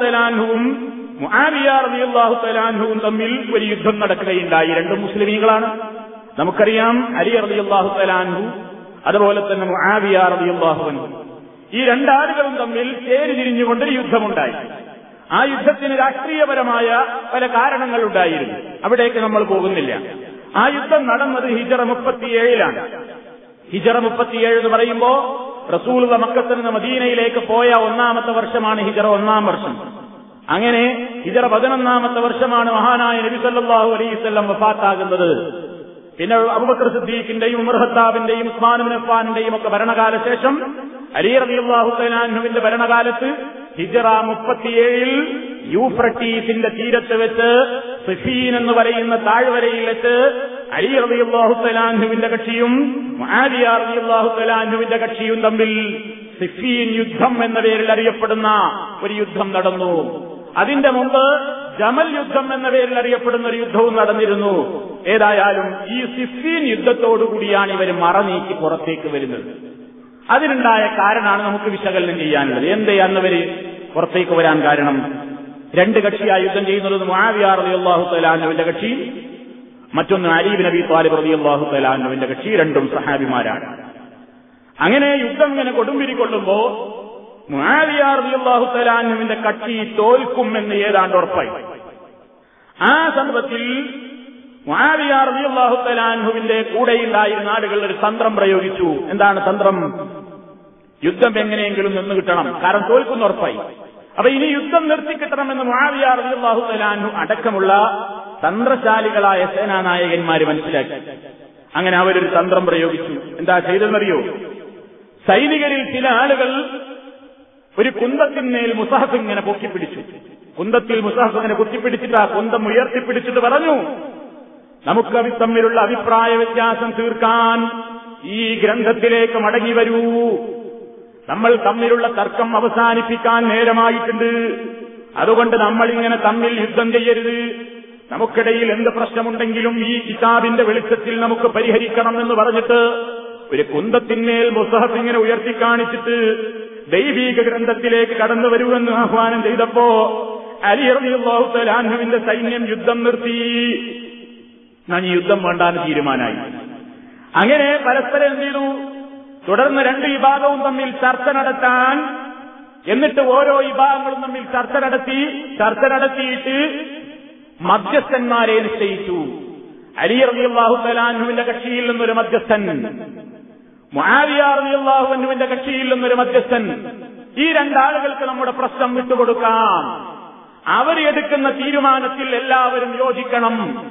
തലാൻഹുവും മുആവിയ തമ്മിൽ ഒരു യുദ്ധം നടക്കുകയുണ്ടായി. രണ്ടും മുസ്ലിമീങ്ങളാണ്. നമുക്കറിയാം അലി റളിയല്ലാഹു തലാൻഹു അതുപോലെ തന്നെ മുആവിയ അൻഹു ഈ രണ്ടാളുകളും തമ്മിൽ ചേരി തിരിഞ്ഞുകൊണ്ടൊരു യുദ്ധമുണ്ടായി. ആ യുദ്ധത്തിന് രാഷ്ട്രീയപരമായ പല കാരണങ്ങൾ ഉണ്ടായിരുന്നു അവിടേക്ക് നമ്മൾ പോകുന്നില്ല. ആ യുദ്ധം നടന്നത് ഹിജറ മുപ്പത്തിയേഴിലാണ്. ഹിജറ മുപ്പത്തിയേഴ് എന്ന് പറയുമ്പോ റസൂൽ മക്കത്തിൽ നിന്ന് മദീനയിലേക്ക് പോയ ഒന്നാമത്തെ വർഷമാണ് ഹിജറ ഒന്നാം വർഷം. അങ്ങനെ ഹിജറ പതിനൊന്നാമത്തെ വർഷമാണ് മഹാനായ നബി സല്ലല്ലാഹു അലൈഹി വസല്ലം വഫാത്താകുന്നത്. പിന്നെ അബൂബക്കർ സിദ്ദീഖിന്റെയും ഉമർ ഖത്താബിന്റെയും ഉസ്മാൻ ബിൻ അഫ്ഫാനിന്റെയും ഒക്കെ ഭരണകാല ശേഷം അലി തആലാഹുവിന്റെ ഭരണകാലത്ത് ഹിജറ മുപ്പത്തിയേഴിൽ യൂഫ്രട്ടീസിന്റെ തീരത്ത് വെച്ച് സിഫീൻ എന്ന് പറയുന്ന താഴ്വരയിൽ വെച്ച് അലി തആലാഹുവിന്റെ കക്ഷിയും റളിയല്ലാഹു തആലാഹുവിന്റെ കക്ഷിയും തമ്മിൽ സിഫീൻ യുദ്ധം എന്ന പേരിൽ അറിയപ്പെടുന്ന ഒരു യുദ്ധം നടന്നു. അതിന്റെ മുമ്പ് ജമൽ യുദ്ധം എന്ന പേരിൽ അറിയപ്പെടുന്ന ഒരു യുദ്ധവും നടന്നിരുന്നു. ഏതായാലും ഈ സിഫീൻ യുദ്ധത്തോടുകൂടിയാണ് ഇവർ മറനീക്കി പുറത്തേക്ക് വരുന്നത്. അതിനുണ്ടായ കാരണമാണ് നമുക്ക് വിശകലനം ചെയ്യാനുള്ളത്. എന്തേ അന്നവര് പുറത്തേക്ക് വരാൻ കാരണം? രണ്ട് കക്ഷിയായി യുദ്ധം ചെയ്യുന്നത് മാവിയാറിയാഹുത്തലാഹുവിന്റെ തലാനുവിന്റെ കക്ഷി മറ്റൊന്ന് അലീബ് നബി താലിബ് റളിയല്ലാഹു തലാനുവിന്റെ കക്ഷി രണ്ടും സഹാബിമാരാണ്. അങ്ങനെ യുദ്ധം ഇങ്ങനെ കൊടുമ്പിരിക്കൊള്ളുമ്പോ മാവിയാറിയാഹുത്തലാഹുവിന്റെ കക്ഷി തോൽക്കും എന്ന് ഏതാണ്ട് ഉറപ്പായി. ആ സന്ദർഭത്തിൽ മുആവിയാർ റളിയല്ലാഹു തലാൻഹുവിന്റെ കൂടെയുണ്ടായിരുന്ന ആളുകൾ ഒരു തന്ത്രം പ്രയോഗിച്ചു. എന്താണ് തന്ത്രം? യുദ്ധം എങ്ങനെയെങ്കിലും നിന്ന് കിട്ടണം. കാരണം തോൽക്കുന്ന ഉറപ്പായി. അപ്പൊ ഇനി യുദ്ധം നിർത്തിക്കിട്ടണമെന്ന് മാവിയാർ റളിയല്ലാഹു തലാൻഹു അടക്കമുള്ള തന്ത്രശാലികളായ സേനാനായകന്മാര് മനസ്സിലാക്കി. അങ്ങനെ അവരൊരു തന്ത്രം പ്രയോഗിച്ചു. എന്താ ചെയ്തെന്നറിയോ സൈനികരിൽ ചില ആളുകൾ ഒരു കുന്തത്തിന്മേൽ മുസഹഫ് ഇങ്ങനെ പൊക്കിപ്പിടിച്ചു. കുന്തത്തിൽ മുസഹഫ് ഇങ്ങനെ കുത്തിപ്പിടിച്ചിട്ട് ആ കുന്തം ഉയർത്തിപ്പിടിച്ചിട്ട് പറഞ്ഞു നമുക്ക് തമ്മിലുള്ള അഭിപ്രായ വ്യത്യാസം തീർക്കാൻ ഈ ഗ്രന്ഥത്തിലേക്ക് മടങ്ങി വരൂ. നമ്മൾ തമ്മിലുള്ള തർക്കം അവസാനിപ്പിക്കാൻ നേരമായിട്ടുണ്ട്. അതുകൊണ്ട് നമ്മൾ ഇങ്ങനെ തമ്മിൽ യുദ്ധം ചെയ്യരുത്. നമുക്കിടയിൽ എന്ത് പ്രശ്നമുണ്ടെങ്കിലും ഈ കിതാബിന്റെ വെളിച്ചത്തിൽ നമുക്ക് പരിഹരിക്കണം എന്ന് പറഞ്ഞിട്ട് ഒരു കുന്തത്തിന്മേൽ മുസഹഫ് ഇങ്ങനെ ഉയർത്തി കാണിച്ചിട്ട് ദൈവീക ഗ്രന്ഥത്തിലേക്ക് കടന്നു വരുമെന്ന് ആഹ്വാനം ചെയ്തപ്പോ അലി തലാൻഹുവിന്റെ സൈന്യം യുദ്ധം നിർത്തി. ഞാൻ ഈ യുദ്ധം വേണ്ടാന്ന് തീരുമാനമായി അങ്ങനെ പരസ്പരം എന്ത് ചെയ്തു? തുടർന്ന് രണ്ട് വിഭാഗവും തമ്മിൽ ചർച്ച നടത്താൻ എന്നിട്ട് ഓരോ വിഭാഗങ്ങളും തമ്മിൽ ചർച്ച നടത്തി ചർച്ച നടത്തിയിട്ട് മധ്യസ്ഥന്മാരെ നിശ്ചയിച്ചു. അലി അറിയാഹു തലാൻഹുവിന്റെ കക്ഷിയിൽ നിന്നൊരു മധ്യസ്ഥൻ മുആവിയ റളിയല്ലാഹുവിന്റെ കക്ഷിയിൽ നിന്നൊരു മധ്യസ്ഥൻ. ഈ രണ്ടാളുകൾക്ക് നമ്മുടെ പ്രശ്നം വിട്ടുകൊടുക്കാം. അവർ എടുക്കുന്ന തീരുമാനത്തിൽ എല്ലാവരും യോജിക്കണം.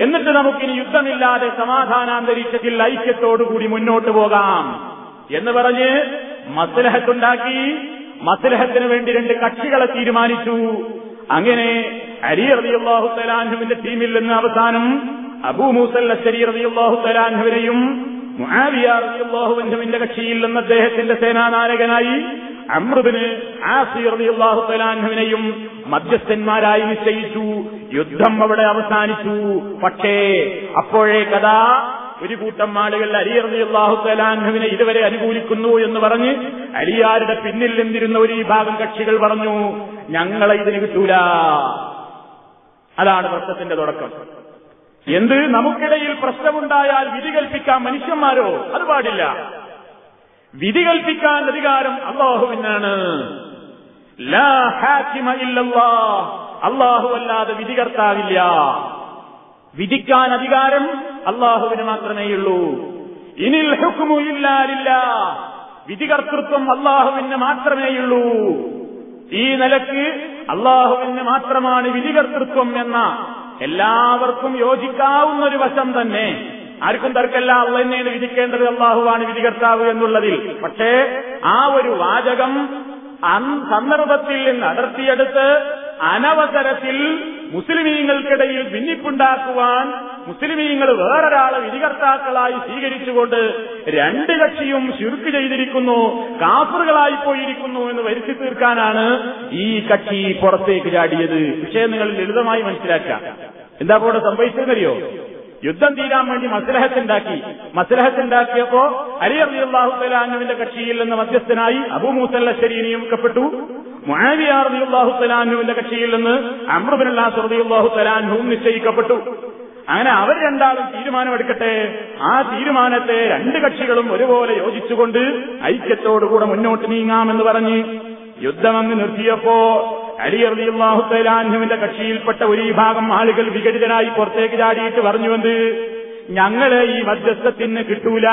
എന്നിട്ട് നമുക്കിനി യുദ്ധമില്ലാതെ സമാധാനാന്തരീക്ഷത്തിൽ ഐക്യത്തോടുകൂടി മുന്നോട്ട് പോകാം എന്ന് പറഞ്ഞ് മസ്ലഹത്തുണ്ടാക്കി. മസ്ലഹത്തിന് വേണ്ടി രണ്ട് കക്ഷികളെ തീരുമാനിച്ചു. അങ്ങനെ അലി റബിയുള്ളാഹു തലാൻഹുവിന്റെ ടീമിൽ നിന്ന് അവസാനം അബൂ മൂസൽ അശ്ശരി റളിയല്ലാഹു തലാൻഹുവിനെയും റളിയല്ലാഹുവിന്റെ കക്ഷിയിൽ നിന്ന് അദ്ദേഹത്തിന്റെ സേനാനായകനായി അമൃതിന് ആസി റബിയുള്ളാഹു തലാൻഹുവിനെയും മധ്യസ്ഥന്മാരായി നിശ്ചയിച്ചു. യുദ്ധം അവിടെ അവസാനിച്ചു. പക്ഷേ അപ്പോഴേ കഥാ ഒരു കൂട്ടം ആളുകൾ അലി റളിയല്ലാഹു തലാൻഹുവിനെ ഇതുവരെ അനുകൂലിക്കുന്നു എന്ന് പറഞ്ഞ് അലിയാരുടെ പിന്നിൽ നിന്നിരുന്ന ഒരു വിഭാഗം കക്ഷികൾ പറഞ്ഞു ഞങ്ങളെ ഇതിന് കിട്ടൂല. അതാണ് പ്രശ്നത്തിന്റെ തുടക്കം. എന്ത്? നമുക്കിടയിൽ പ്രശ്നമുണ്ടായാൽ വിധി കൽപ്പിക്കാൻ മനുഷ്യന്മാരോ? അത് പാടില്ല. വിധി കൽപ്പിക്കാൻ അധികാരം അള്ളാഹുവിനാണ് ലാ ഹാക്കിമ ഇല്ലല്ലാ അള്ളാഹു അല്ലാതെ വിധികർത്താവില്ല. വിധിക്കാൻ അധികാരം അള്ളാഹുവിന് മാത്രമേയുള്ളൂ. ഇനിൽ ഹുക്കുമു ഇല്ലാലില്ല. വിധികർത്തൃത്വം അള്ളാഹുവിന് മാത്രമേയുള്ളൂ. ഈ നിലയ്ക്ക് അള്ളാഹുവിന് മാത്രമാണ് വിധികർത്തൃത്വം എന്ന എല്ലാവർക്കും യോജിക്കാവുന്ന ഒരു വശം തന്നെ. ആർക്കും തർക്കല്ല അള്ള തന്നെയാണ് വിധിക്കേണ്ടത് അള്ളാഹുവാണ് വിധികർത്താവ് എന്നുള്ളതിൽ. പക്ഷേ ആ ഒരു വാചകം സന്ദർഭത്തിൽ നിന്ന് അടർത്തിയെടുത്ത് അനവസരത്തിൽ മുസ്ലിമീങ്ങൾക്കിടയിൽ ഭിന്നിപ്പുണ്ടാക്കുവാൻ മുസ്ലിമീങ്ങൾ വേറൊരാളെ വിധികർത്താക്കളായി സ്വീകരിച്ചുകൊണ്ട് രണ്ട് കക്ഷിയും ശുരുക്ക് ചെയ്തിരിക്കുന്നു കാഫറുകളായി പോയിരിക്കുന്നു എന്ന് വരുത്തി തീർക്കാനാണ് ഈ കക്ഷി പുറത്തേക്ക് ചാടിയത്. വിഷയം നിങ്ങൾ ലളിതമായി മനസ്സിലാക്കാം. എന്താ ഇവിടെ സംഭവിച്ചതെന്നറിയോ? യുദ്ധം തീരാൻ വേണ്ടി മസ്ലഹത്തുണ്ടാക്കി. മസ്ലഹത്തുണ്ടാക്കിയപ്പോ അലി അലിയല്ലാഹു തലാനുവിന്റെ കക്ഷിയിൽ നിന്ന് മധ്യസ്ഥനായി അബു മൂസല്ലശ്ശേരി നിയമിക്കപ്പെട്ടു. മുആവിയ റളിയല്ലാഹു തലാനുവിന്റെ കക്ഷിയിൽ നിന്ന് അമ്രുബിനുല്ലാസ് റളിയല്ലാഹു തലാനുവും നിശ്ചയിക്കപ്പെട്ടു. അങ്ങനെ അവർ രണ്ടാളും തീരുമാനമെടുക്കട്ടെ. ആ തീരുമാനത്തെ രണ്ട് കക്ഷികളും ഒരുപോലെ യോജിച്ചുകൊണ്ട് ഐക്യത്തോടുകൂടെ മുന്നോട്ട് നീങ്ങാമെന്ന് പറഞ്ഞ് യുദ്ധം അങ്ങ് നിർത്തിയപ്പോ അലി അലിയല്ലാഹു തലാൻഹുവിന്റെ കക്ഷിയിൽപ്പെട്ട ഒരു വിഭാഗം ആളുകൾ വിഘടിതനായി പുറത്തേക്ക് ചാടിയിട്ട് പറഞ്ഞുവെന്ന് ഞങ്ങളെ ഈ മധ്യസ്ഥത്തിന് കിട്ടൂല.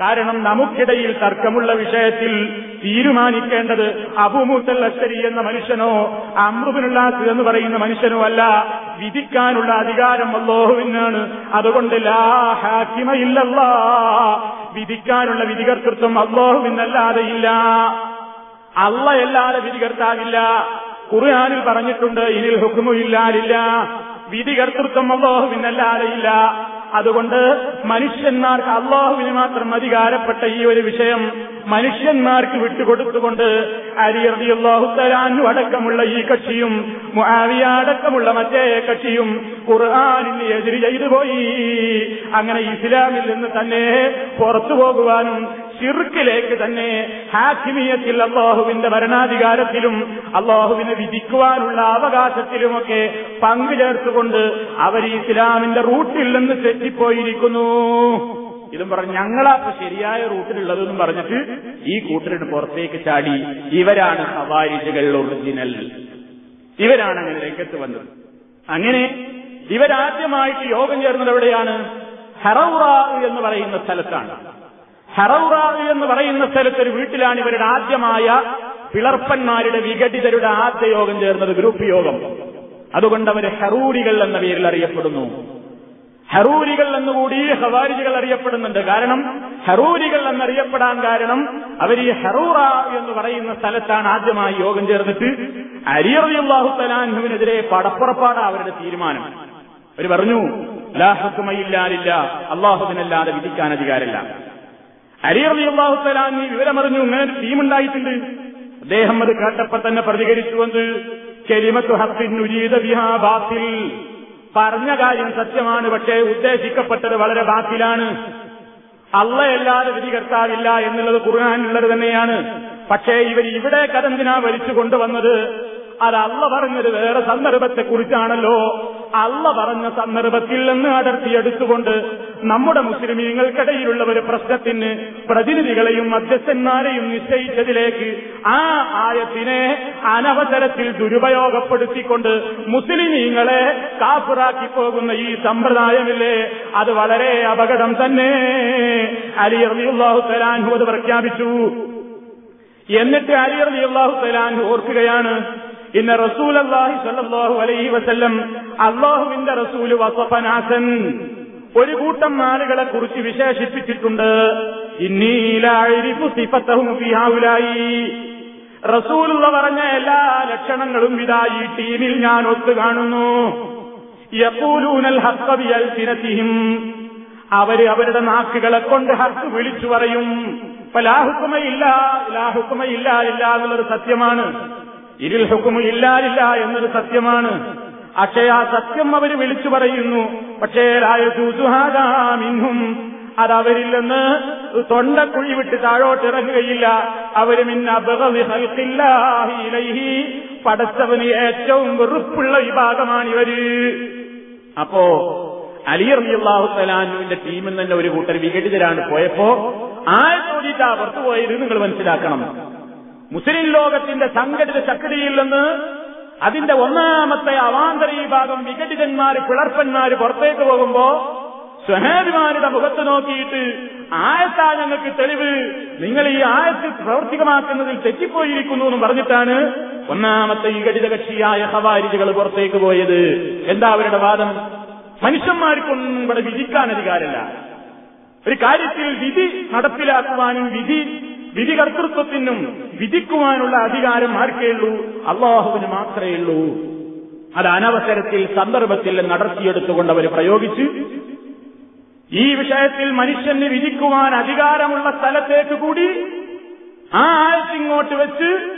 കാരണം നമുക്കിടയിൽ തർക്കമുള്ള വിഷയത്തിൽ തീരുമാനിക്കേണ്ടത് അബുമൂത്തൽ അശ്വരി എന്ന മനുഷ്യനോ അമൃതനുള്ളാത്ത എന്ന് പറയുന്ന മനുഷ്യനോ അല്ല. വിധിക്കാനുള്ള അധികാരം അള്ളാഹുവിനാണ്. അതുകൊണ്ട് ലാ ഹാക്കിമയില്ലല്ലാ വിധിക്കാനുള്ള വിധികർത്തൃത്വം അള്ളാഹുവിനല്ലാതെ ഇല്ല വിധി കർത്താവില്ല. ഖുർആാനിൽ പറഞ്ഞിട്ടുണ്ട് ഇനിൽ ഹുക്കുമു വിധി വിധികർത്തൃത്വം അള്ളാഹുവിനല്ലാതെ ഇല്ല അതുകൊണ്ട് മനുഷ്യന്മാർക്ക് അള്ളാഹുവിന് മാത്രം അധികാരപ്പെട്ട ഈ ഒരു വിഷയം മനുഷ്യന്മാർക്ക് വിട്ടുകൊടുത്തുകൊണ്ട് അരിയർദി അള്ളാഹു തരാനു അടക്കമുള്ള ഈ കക്ഷിയും മുആവിയ അടക്കമുള്ള മറ്റേ കക്ഷിയും ഖുർആാനിന് എതിര് ചെയ്തു പോയി. അങ്ങനെ ഇസ്ലാമിൽ നിന്ന് തന്നെ പുറത്തു പോകുവാനും ഷിർക്കിലേക്ക് തന്നെ ഹാക്കിമിയത്തിൽ അള്ളാഹുവിന്റെ ഭരണാധികാരത്തിലും അള്ളാഹുവിനെ വിധിക്കുവാനുള്ള അവകാശത്തിലുമൊക്കെ പങ്കുചേർത്തുകൊണ്ട് അവർ ഇസ്ലാമിന്റെ റൂട്ടിൽ നിന്ന് തെറ്റിപ്പോയിരിക്കുന്നു. ഇതും പറഞ്ഞ് ഞങ്ങളാ ശരിയായ റൂട്ടിലുള്ളതെന്നും പറഞ്ഞിട്ട് ഈ കൂട്ടരുടെ പുറത്തേക്ക് ചാടി ഇവരാണ് ഹവാരിജുകൾ ഒറിജിനൽ ഇവരാണ് അങ്ങനെ രംഗത്ത് വന്നത് അങ്ങനെ ഇവരാദ്യമായിട്ട് യോഗം ചേർന്നത് എവിടെയാണ്? ഹറൗറ എന്ന് പറയുന്ന സ്ഥലത്താണ്. ഹറൗറ എന്ന് പറയുന്ന സ്ഥലത്ത് ഒരു വീട്ടിലാണ് ഇവരുടെ ആദ്യമായ പിളർപ്പന്മാരുടെ വിഘടിതരുടെ ആദ്യ യോഗം ചേർന്നത് ഗ്രൂപ്പ് യോഗം. അതുകൊണ്ട് അവർ ഹറൂരികൾ എന്ന പേരിൽ അറിയപ്പെടുന്നു. ഹറൂരികൾ എന്നുകൂടി ഹവാരിജികൾ അറിയപ്പെടുന്നുണ്ട്. കാരണം ഹറൂരികൾ എന്നറിയപ്പെടാൻ കാരണം അവർ ഈ ഹറൂറ എന്ന് പറയുന്ന സ്ഥലത്താണ് ആദ്യമായി യോഗം ചേർന്നിട്ട് അരിയറിയാഹു തലാൻഹുവിനെതിരെ പടപ്പുറപ്പാട അവരുടെ തീരുമാനം. അവർ പറഞ്ഞു ലാഹക്കുമയില്ലാലില്ല അള്ളാഹുവിനല്ലാതെ വിധിക്കാൻ അധികാരമില്ല. അരിയറി അള്ളാഹു തലാൻ ഈ വിവരമറിഞ്ഞു ഇങ്ങനെ ഒരു ടീമുണ്ടായിട്ടുണ്ട്. അദ്ദേഹം അത് കേട്ടപ്പോ തന്നെ പ്രതികരിച്ചുവെന്ന് കെലിമത്തു ഹത്തിൻ ഉരീത ബിഹാ ബാത്തിൽ. പറഞ്ഞ കാര്യം സത്യമാണ് പക്ഷേ ഉദ്ദേശിക്കപ്പെട്ടത് വളരെ ബാത്തിലാണ്. അള്ളയല്ലാതെ വിധികർത്താവില്ല എന്നുള്ളത് കുറുകാനുള്ളത് തന്നെയാണ്. പക്ഷേ ഇവർ ഇവിടെ കഥന്തിനാ വലിച്ചു കൊണ്ടുവന്നത് അത് അള്ള പറഞ്ഞത് വേറെ സന്ദർഭത്തെ കുറിച്ചാണല്ലോ അള്ള പറഞ്ഞ സന്ദർഭത്തിൽ നിന്ന് അടർത്തിയെടുത്തുകൊണ്ട് നമ്മുടെ മുസ്ലിമീങ്ങൾക്കിടയിലുള്ള ഒരു പ്രശ്നത്തിന് പ്രതിനിധികളെയും മധ്യസ്ഥന്മാരെയും നിശ്ചയിച്ചതിലേക്ക് ആ ആയത്തിനെ അനവസരത്തിൽ ദുരുപയോഗപ്പെടുത്തിക്കൊണ്ട് മുസ്ലിമീങ്ങളെ കാഫിറാക്കി പോകുന്ന ഈ സമ്പ്രദായമില്ലേ? അത് വളരെ അപകടം തന്നെ. അലി റളിയല്ലാഹു തലാൻഹു അത് പ്രഖ്യാപിച്ചു. എന്നിട്ട് അലി റളിയല്ലാഹു തലാൻഹു ഓർക്കുകയാണ് ഇന്ന റസൂൽ അള്ളാഹി സല്ലാഹു അലൈഹി വസല്ലം അള്ളാഹുവിന്റെ റസൂൽ വസഫനാസൻ. ഒരു കൂട്ടം ആളുകളെ കുറിച്ച് വിശേഷിപ്പിച്ചിട്ടുണ്ട്. റസൂലുള്ള പറഞ്ഞ എല്ലാ ലക്ഷണങ്ങളും ഇതാ ഈ ടീമിൽ ഞാൻ ഒത്തു കാണുന്നു യക്കൂലൂനൽ തിരത്തിയും അവർ അവരുടെ നാക്കുകളെ കൊണ്ട് ഹക്ക് വിളിച്ചു പറയും. ഇപ്പൊ ലാഹുക്കുമയില്ല ലാഹുക്കുമയില്ല ഇല്ല എന്നുള്ളത് സത്യമാണ്. ഇതിൽ ഹുക്കുമു ഇല്ലാലില്ല എന്നൊരു സത്യമാണ്. പക്ഷേ ആ സത്യം അവർ വിളിച്ചു പറയുന്നു. പക്ഷേ മിന്നും അതവരില്ലെന്ന് നിന്ന് തൊണ്ടക്കുഴി വിട്ട് താഴോട്ടിറങ്ങുകയില്ല. അവർ മിന്നബില്ലാഹി പടച്ചവന് ഏറ്റവും വെറുപ്പുള്ള വിഭാഗമാണ് ഇവർ. അപ്പോ അലിയർ അള്ളാഹു തലാനുവിന്റെ ടീമിൽ തന്നെ ഒരു കൂട്ടർ വിഘടിതരാണ് പോയപ്പോ ആയത്തോടിയിട്ടാ പുറത്തു പോയത് നിങ്ങൾ മനസ്സിലാക്കണം. മുസ്ലിം ലോകത്തിന്റെ സംഘടിത ശക്തിയിൽ നിന്ന് അതിന്റെ ഒന്നാമത്തെ അവാന്തര വിഭാഗം വിഘടിതന്മാര് പിളർപ്പന്മാര് പുറത്തേക്ക് പോകുമ്പോ സ്വഹാഭിമാനിയുടെ മുഖത്ത് നോക്കിയിട്ട് ആയത്താ ഞങ്ങൾക്ക് തെളിവ്. നിങ്ങൾ ഈ ആയത്ത് പ്രവർത്തികമാക്കുന്നതിൽ തെറ്റിപ്പോയിരിക്കുന്നു എന്ന് പറഞ്ഞിട്ടാണ് ഒന്നാമത്തെ വിഘടിത കക്ഷിയായ ഹവാരിജികൾ പുറത്തേക്ക് പോയത്. എന്താ അവരുടെ വാദം? മനുഷ്യന്മാർക്കൊന്നും ഇവിടെ വിധിക്കാൻ അധികാരമില്ല. ഒരു കാര്യത്തിൽ വിധി നടപ്പിലാക്കുവാനും വിധി വിധി കർത്തൃത്വത്തിനും വിധിക്കുവാനുള്ള അധികാരം ആർക്കേ ഉള്ളൂ? അള്ളാഹുവിന് മാത്രമേ ഉള്ളൂ. അത് അനവസരത്തിൽ സന്ദർഭത്തിൽ നടത്തിയെടുത്തുകൊണ്ട് അവർ പ്രയോഗിച്ച് ഈ വിഷയത്തിൽ മനുഷ്യന് വിധിക്കുവാൻ അധികാരമുള്ള സ്ഥലത്തേക്ക് കൂടി ആ ആഴ്ചിങ്ങോട്ട് വെച്ച്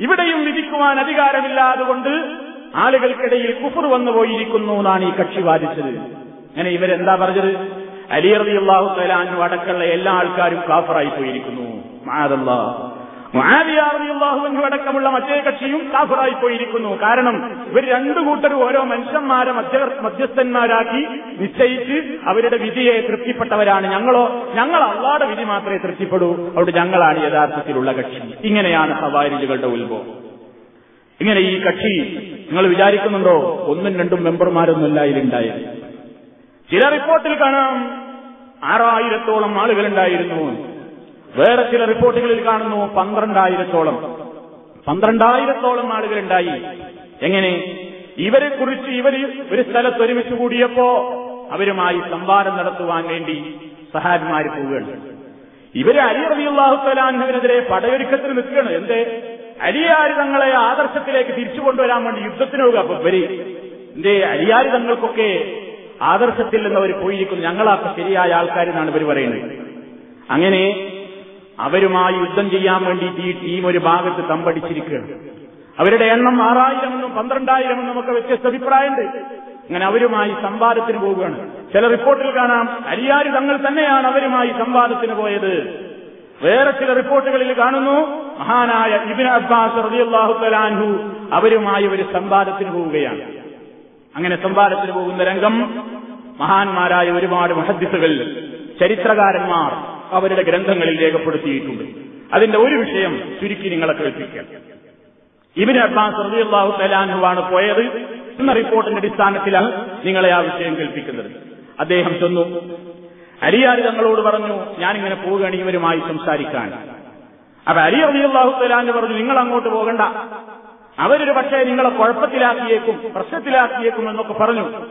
ഇവിടെയും വിധിക്കുവാൻ അധികാരമില്ലാതുകൊണ്ട് ആളുകൾക്കിടയിൽ കുഫർ വന്നു പോയിരിക്കുന്നു എന്നാണ് ഈ കക്ഷി വാദിച്ചത്. അങ്ങനെ ഇവരെന്താ പറഞ്ഞത്? അലിയറിയുള്ള അടക്കമുള്ള എല്ലാ ആൾക്കാരും കാഫറായി പോയിരിക്കുന്നു. അടക്കമുള്ള മറ്റേ കക്ഷിയും കാഫറായി പോയിരിക്കുന്നു. കാരണം ഇവർ രണ്ടു കൂട്ടരും ഓരോ മനുഷ്യന്മാരെ മധ്യസ്ഥന്മാരാക്കി നിശ്ചയിച്ച് അവരുടെ വിധിയെ തൃപ്തിപ്പെട്ടവരാണ്. ഞങ്ങളോ ഞങ്ങൾ അള്ളാടെ വിധി മാത്രമേ തൃപ്തിപ്പെടൂ. അവിടെ ഞങ്ങളാണ് യഥാർത്ഥത്തിലുള്ള കക്ഷി. ഇങ്ങനെയാണ് ഹവാരിജുകളുടെ ഉത്ഭവം. ഇങ്ങനെ ഈ കക്ഷി നിങ്ങൾ വിചാരിക്കുന്നുണ്ടോ? ഒന്നും രണ്ടും മെമ്പർമാരൊന്നുമല്ല ഇതിലുണ്ടായത് ചില റിപ്പോർട്ടിൽ കാണാം ആറായിരത്തോളം ആളുകളുണ്ടായിരുന്നു. വേറെ ചില റിപ്പോർട്ടുകളിൽ കാണുന്നു പന്ത്രണ്ടായിരത്തോളം. പന്ത്രണ്ടായിരത്തോളം ആളുകളുണ്ടായി. എങ്ങനെ? ഇവരെ കുറിച്ച് ഇവർ ഒരു സ്ഥലത്ത് ഒരുമിച്ച് കൂടിയപ്പോ അവരുമായി സംവാദം നടത്തുവാൻ വേണ്ടി സഹാബിമാർ പോവുകയാണ്. ഇവർ അലി റബിയുള്ളാഹു സലാഹുവിനെതിരെ പടയൊരുക്കത്തിന് നിൽക്കുകയാണ്. എന്തേ? അലിയാരി തങ്ങളെ ആദർശത്തിലേക്ക് തിരിച്ചു കൊണ്ടുവരാൻ വേണ്ടി യുദ്ധത്തിന് പോകുക അപ്പൊ ഇവർ എന്തേ? അലിയാരി തങ്ങൾക്കൊക്കെ ആദർശത്തിൽ നിന്ന് അവർ പോയിരിക്കുന്നു. ഞങ്ങളൊക്കെ ശരിയായ ആൾക്കാരെന്നാണ് ഇവർ പറയുന്നത്. അങ്ങനെ അവരുമായി യുദ്ധം ചെയ്യാൻ വേണ്ടിയിട്ട് ഈ ടീം ഒരു ഭാഗത്ത് തമ്പടിച്ചിരിക്കുകയാണ്. അവരുടെ എണ്ണം ആറായിരം എന്നും പന്ത്രണ്ടായിരം എന്നും ഒക്കെ വ്യത്യസ്ത അഭിപ്രായമുണ്ട്. അങ്ങനെ അവരുമായി സംവാദത്തിന് പോവുകയാണ്. ചില റിപ്പോർട്ടിൽ കാണാം അരിയാരി തങ്ങൾ തന്നെയാണ് അവരുമായി സംവാദത്തിന് പോയത്. വേറെ ചില റിപ്പോർട്ടുകളിൽ കാണുന്നു മഹാനായ ഇബിൻ അബ്ബാസ് റളിയല്ലാഹു തലാൻഹു അവരുമായി ഒരു സംവാദത്തിന് പോവുകയാണ്. അങ്ങനെ സംവാദത്തിന് പോകുന്ന രംഗം മഹാന്മാരായ ഒരുപാട് മഹദ്ദിസുകൾ ചരിത്രകാരന്മാർ അവരുടെ ഗ്രന്ഥങ്ങളിൽ രേഖപ്പെടുത്തിയിട്ടുണ്ട്. അതിന്റെ ഒരു വിഷയം ചുരുക്കി നിങ്ങളെ കേൾപ്പിക്കാം. ഇബിൻ അബ്ബാസ് റളിയല്ലാഹു തലാൻഹുവാണ് പോയത്. എന്ന റിപ്പോർട്ടിന്റെ അടിസ്ഥാനത്തിലാണ് നിങ്ങളെ ആ വിഷയം കേൾപ്പിക്കുന്നത്. അദ്ദേഹം ചെന്നു. അലിയാരി തങ്ങളോട് പറഞ്ഞു ഞാനിങ്ങനെ പോവുകയാണ് ഇവരുമായി സംസാരിക്കാൻ. അപ്പൊ അലി റളിയല്ലാഹു തലാന്ന് പറഞ്ഞു നിങ്ങൾ അങ്ങോട്ട് പോകണ്ട. അവരൊരു പക്ഷേ നിങ്ങളെ കുഴപ്പത്തിലാക്കിയേക്കും പ്രശ്നത്തിലാക്കിയേക്കും എന്നൊക്കെ പറഞ്ഞു.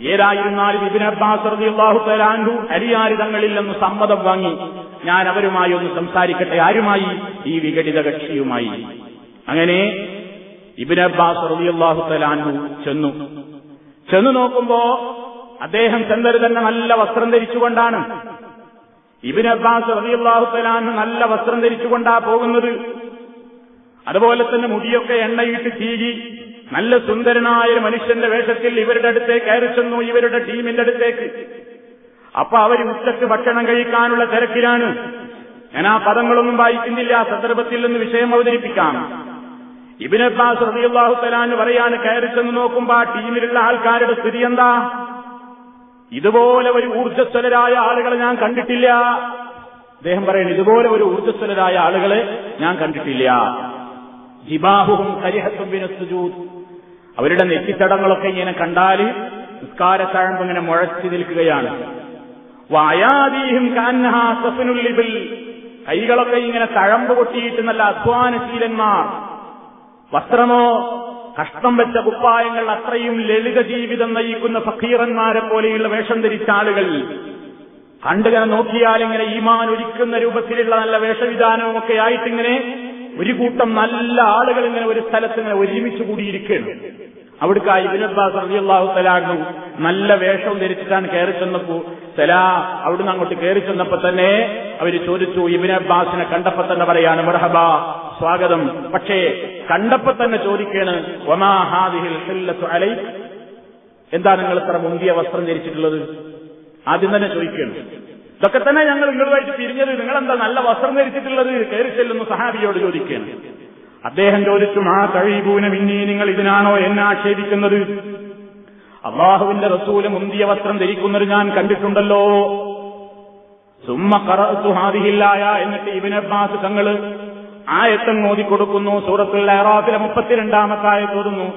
ഏതായിരുന്നാലും ഇബിൻ അബ്ബാസ് റളിയല്ലാഹു തലാൻഹു അലിയാരി തങ്ങളിൽ നിന്ന് സമ്മതം വാങ്ങി. ഞാൻ അവരുമായി ഒന്ന് സംസാരിക്കട്ടെ. ആരുമായി? ഈ വിഘടിത കക്ഷിയുമായി. അങ്ങനെ ഇബിൻ അബ്ബാസ് റളിയല്ലാഹു ചെന്നു. ചെന്നു നോക്കുമ്പോ അദ്ദേഹം ചെന്നത് തന്നെ നല്ല വസ്ത്രം ധരിച്ചുകൊണ്ടാണ്. ഇബിൻ അബ്ബാസ് റളിയല്ലാഹു നല്ല വസ്ത്രം ധരിച്ചുകൊണ്ടാ പോകുന്നത്. അതുപോലെ തന്നെ മുടിയൊക്കെ എണ്ണയിട്ട് ചീകി നല്ല സുന്ദരനായ ഒരു മനുഷ്യന്റെ വേഷത്തിൽ ഇവരുടെ അടുത്തേക്ക് കയറി ചെന്നു ഇവരുടെ ടീമിന്റെ അടുത്തേക്ക്. അപ്പൊ അവർ ഉച്ചയ്ക്ക് ഭക്ഷണം കഴിക്കാനുള്ള തിരക്കിലാണ്. ഞാൻ ആ പദങ്ങളൊന്നും വായിക്കുന്നില്ല ആ സന്ദർഭത്തിൽ നിന്ന് വിഷയം അവതരിപ്പിക്കാം. ഇബിൻ അബ്ബാസ് റളിയല്ലാഹു തലാന്ന് കയറി ചെന്ന് നോക്കുമ്പോ ആ ടീമിലുള്ള ആൾക്കാരുടെ സ്ഥിതി എന്താ? ഇതുപോലെ ഒരു ഊർജസ്വലരായ ആളുകളെ ഞാൻ കണ്ടിട്ടില്ല. അദ്ദേഹം പറയുന്നു ഇതുപോലെ ഒരു ഊർജസ്വലരായ ആളുകളെ ഞാൻ കണ്ടിട്ടില്ല. ജിബാഹുഹും കരിഹത്തും സുജൂദ്. അവരുടെ നെറ്റിത്തടങ്ങളൊക്കെ ഇങ്ങനെ കണ്ടാൽ നിസ്കാരത്തഴമ്പ് ഇങ്ങനെ മുഴച്ചു നിൽക്കുകയാണ്. വായാദീഹും കൈകളൊക്കെ ഇങ്ങനെ തഴമ്പ് കൊട്ടിയിട്ട് നല്ല അധ്വാനശീലന്മാർ. വസ്ത്രമോ കഷ്ടം വെച്ച കുപ്പായങ്ങൾ അത്രയും ലളിത ജീവിതം നയിക്കുന്ന ഫക്കീറന്മാരെ പോലെയുള്ള വേഷം ധരിച്ച ആളുകൾ. കണ്ടുകനെ നോക്കിയാൽ ഇങ്ങനെ ഈമാൻ ഒരുക്കുന്ന രൂപത്തിലുള്ള നല്ല വേഷവിധാനവും ഒക്കെ ആയിട്ടിങ്ങനെ ഒരു കൂട്ടം നല്ല ആളുകൾ ഇങ്ങനെ ഒരു സ്ഥലത്ത് ഇങ്ങനെ ഒരുമിച്ച് കൂടിയിരിക്കുകയാണ്. അവിടുക്ക് അബ്ബാസ് റളിയല്ലാഹു തലാഹു നല്ല വേഷം ധരിച്ചിട്ടാണ് കയറി ചെന്നപ്പോ സലാ അവിടുന്ന് അങ്ങോട്ട് കയറി ചെന്നപ്പോ തന്നെ അവർ ചോദിച്ചു ഇബിനബ്ബാസിനെ കണ്ടപ്പോ തന്നെ പറയാണ് മർഹബ സ്വാഗതം. പക്ഷേ കണ്ടപ്പോ തന്നെ ചോദിക്കാണ് ഒമാ ഹാദിഹിൽ ഹില്ലത്തു അലൈക്? എന്താ നിങ്ങൾ ഇത്ര മുന്തിയ വസ്ത്രം ധരിച്ചിട്ടുള്ളത്? ആദ്യം തന്നെ ചോദിക്കണം ഇതൊക്കെ തന്നെ ഞങ്ങൾ നിങ്ങളുമായിട്ട് പിരിഞ്ഞത് നിങ്ങളെന്താ നല്ല വസ്ത്രം ധരിച്ചിട്ടുള്ളത്? കയറി ചെല്ലുന്ന സഹാബിയോട് ചോദിക്കുകയാണ്. അദ്ദേഹം ചോദിച്ചു ആ കഴിപൂന മിന്നി നിങ്ങൾ ഇതിനാണോ എന്നെ ആക്ഷേപിക്കുന്നത്? അള്ളാഹുവിന്റെ റസൂൽ മുന്തിയ വസ്ത്രം ധരിക്കുന്നത് ഞാൻ കണ്ടിട്ടുണ്ടല്ലോ. സുമ്മ കറത്തു ഹാദിഹില്ലായ എന്നിട്ട് ഇവനെ അബ്ബാസ് തങ്ങൾ ആയത്തം ഓതിക്കൊടുക്കുന്നു. സൂറത്തുൽ അറാഫിലെ മുപ്പത്തിരണ്ടാമത്തെ ആയത്ത് ഓതുന്നു.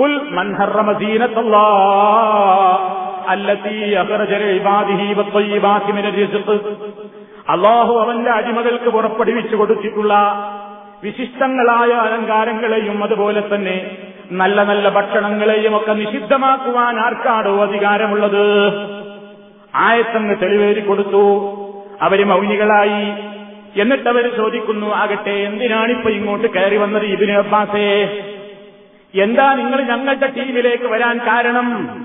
കുൽ മൻ ഹറമ അല്ലാഹു അവന്റെ അടിമകൾക്ക് പുറപ്പെടുവിച്ചു കൊടുത്തിട്ടുള്ള വിശിഷ്ടങ്ങളായ അലങ്കാരങ്ങളെയും അതുപോലെ തന്നെ നല്ല നല്ല ഭക്ഷണങ്ങളെയും ഒക്കെ നിഷിദ്ധമാക്കുവാൻ ആർക്കാടോ അധികാരമുള്ളത്? ആയത്തങ്ങ് തെളിവേരി കൊടുത്തു. അവർ മൗനികളായി. എന്നിട്ട് ചോദിക്കുന്നു ആകട്ടെ എന്തിനാണിപ്പോ ഇങ്ങോട്ട് കയറി വന്നത് ഇബിന് അബ്ബാസേ? എന്താ നിങ്ങൾ ഞങ്ങളുടെ ടീമിലേക്ക് വരാൻ കാരണം?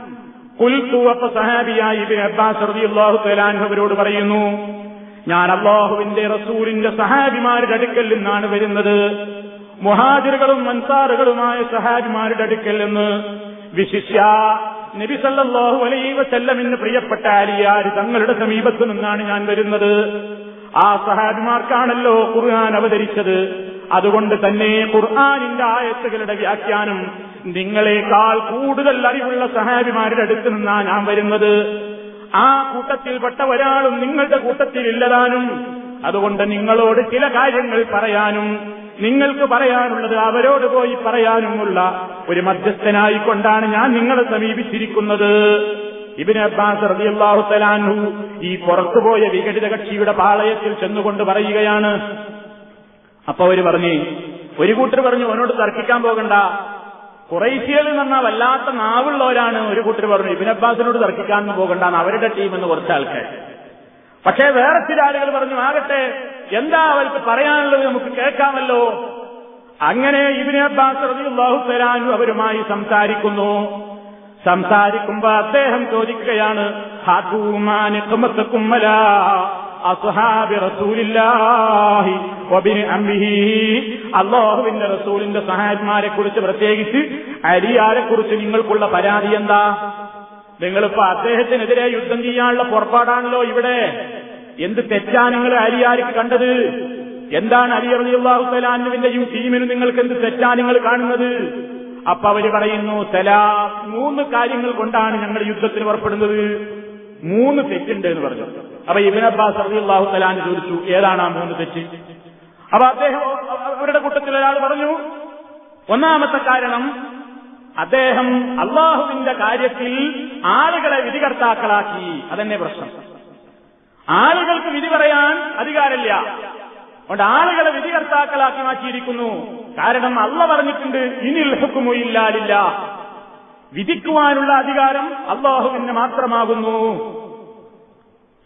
കുൽത്തു സഹാബിയായി ഇബിൻ അബ്ബാസ് റളിയല്ലാഹു തആല അവരോട് പറയുന്നു ഞാൻ അള്ളാഹുവിന്റെ റസൂലിന്റെ സഹാബിമാരുടെ അടുക്കൽ നിന്നാണ് വരുന്നത്. മുഹാജിറുകളും മൻസാറുകളുമായ സഹാബിമാരുടെ അടുക്കൽ നിന്ന് വിശിഷ്യ നബി സല്ലല്ലാഹു അലൈഹി പ്രിയപ്പെട്ട അലിയാർ തങ്ങളുടെ സമീപത്തു നിന്നാണ് ഞാൻ വരുന്നത്. ആ സഹാബിമാർക്കാണല്ലോ ഖുർആൻ അവതരിച്ചത്. അതുകൊണ്ട് തന്നെ ഖുർആാനിന്റെ ആയത്തുകളുടെ വ്യാഖ്യാനം നിങ്ങളെക്കാൾ കൂടുതൽ അറിവുള്ള സഹാബിമാരുടെ അടുത്ത് നിന്നാണ് ഞാൻ വരുന്നത്. ആ കൂട്ടത്തിൽപ്പെട്ട ഒരാളും നിങ്ങളുടെ കൂട്ടത്തിൽ ഇല്ലതാനും അതുകൊണ്ട് നിങ്ങളോട് ചില കാര്യങ്ങൾ പറയാനും നിങ്ങൾക്ക് പറയാനുള്ളത് അവരോട് പോയി പറയാനുമുള്ള ഒരു മധ്യസ്ഥനായിക്കൊണ്ടാണ് ഞാൻ നിങ്ങളെ സമീപിച്ചിരിക്കുന്നത്. ഇബിന് അബ്ബാസ് റളിയല്ലാഹു തലാൻഹു ഈ പുറത്തുപോയ വിഘടിത കക്ഷിയുടെ പാളയത്തിൽ ചെന്നുകൊണ്ട് പറയുകയാണ്. അപ്പൊ അവർ പറഞ്ഞു ഒരു കൂട്ടർ പറഞ്ഞു അവനോട് തർക്കിക്കാൻ പോകണ്ട. കുറേശ്യകൾ എന്ന് പറഞ്ഞാൽ വല്ലാത്ത നാവുള്ളവരാണ് ഒരു കൂട്ടർ പറഞ്ഞു ഇബിൻ അബ്ബാസിനോട് തർക്കിക്കാൻ പോകണ്ട അവരുടെ ടീം എന്ന് കുറച്ച് ആൾക്കാർ പക്ഷേ വേറെ ചില ആളുകൾ പറഞ്ഞു ആകട്ടെ എന്താ അവർക്ക് പറയാനുള്ളത് നമുക്ക് കേൾക്കാമല്ലോ. അങ്ങനെ ഇബിൻ അബ്ബാസ് റളിയല്ലാഹു തരാനും അവരുമായി സംസാരിക്കുന്നു. സംസാരിക്കുമ്പോ അദ്ദേഹം ചോദിക്കുകയാണ് അള്ളാഹുവിന്റെ റസൂലിന്റെ സഹായന്മാരെ കുറിച്ച് പ്രത്യേകിച്ച് അരിയാരെ കുറിച്ച് നിങ്ങൾക്കുള്ള പരാതി എന്താ? നിങ്ങളിപ്പോ അദ്ദേഹത്തിനെതിരെ യുദ്ധം ചെയ്യാനുള്ള പുറപ്പാടാണല്ലോ ഇവിടെ. എന്ത് തെറ്റാ നിങ്ങൾ അരിയാർക്ക് കണ്ടത്? എന്താണ് അലി അള്ളാഹു സലാനുവിന്റെയും ടീമിനും നിങ്ങൾക്ക് എന്ത് തെറ്റാ നിങ്ങൾ കാണുന്നത്? അപ്പൊ അവർ പറയുന്നു സലാ. മൂന്ന് കാര്യങ്ങൾ കൊണ്ടാണ് ഞങ്ങൾ യുദ്ധത്തിന് പുറപ്പെടുന്നത്. മൂന്ന് തെറ്റുണ്ട് എന്ന് പറഞ്ഞു. അപ്പൊ ഇബിൻ അബ്ബാസ് റബി അള്ളാഹു തലാൻ ചോദിച്ചു ഏതാണ് ആ മൂന്ന് തെറ്റ്? അപ്പൊ അദ്ദേഹം അവരുടെ കൂട്ടത്തിൽ ഒരാൾ പറഞ്ഞു ഒന്നാമത്തെ കാരണം അദ്ദേഹം അള്ളാഹുവിന്റെ കാര്യത്തിൽ ആളുകളെ വിധികർത്താക്കളാക്കി. അതന്നെ പ്രശ്നം. ആളുകൾക്ക് വിധി പറയാൻ അധികാരമില്ല. അതുകൊണ്ട് ആളുകളെ വിധികർത്താക്കളാക്കി മാറ്റിയിരിക്കുന്നു. കാരണം അള്ള പറഞ്ഞിട്ടുണ്ട് ഇനിൽ ഹുക്കുമുയില്ലാലില്ല വിധിക്കുവാനുള്ള അധികാരം അള്ളാഹുവിന് മാത്രമാകുന്നു.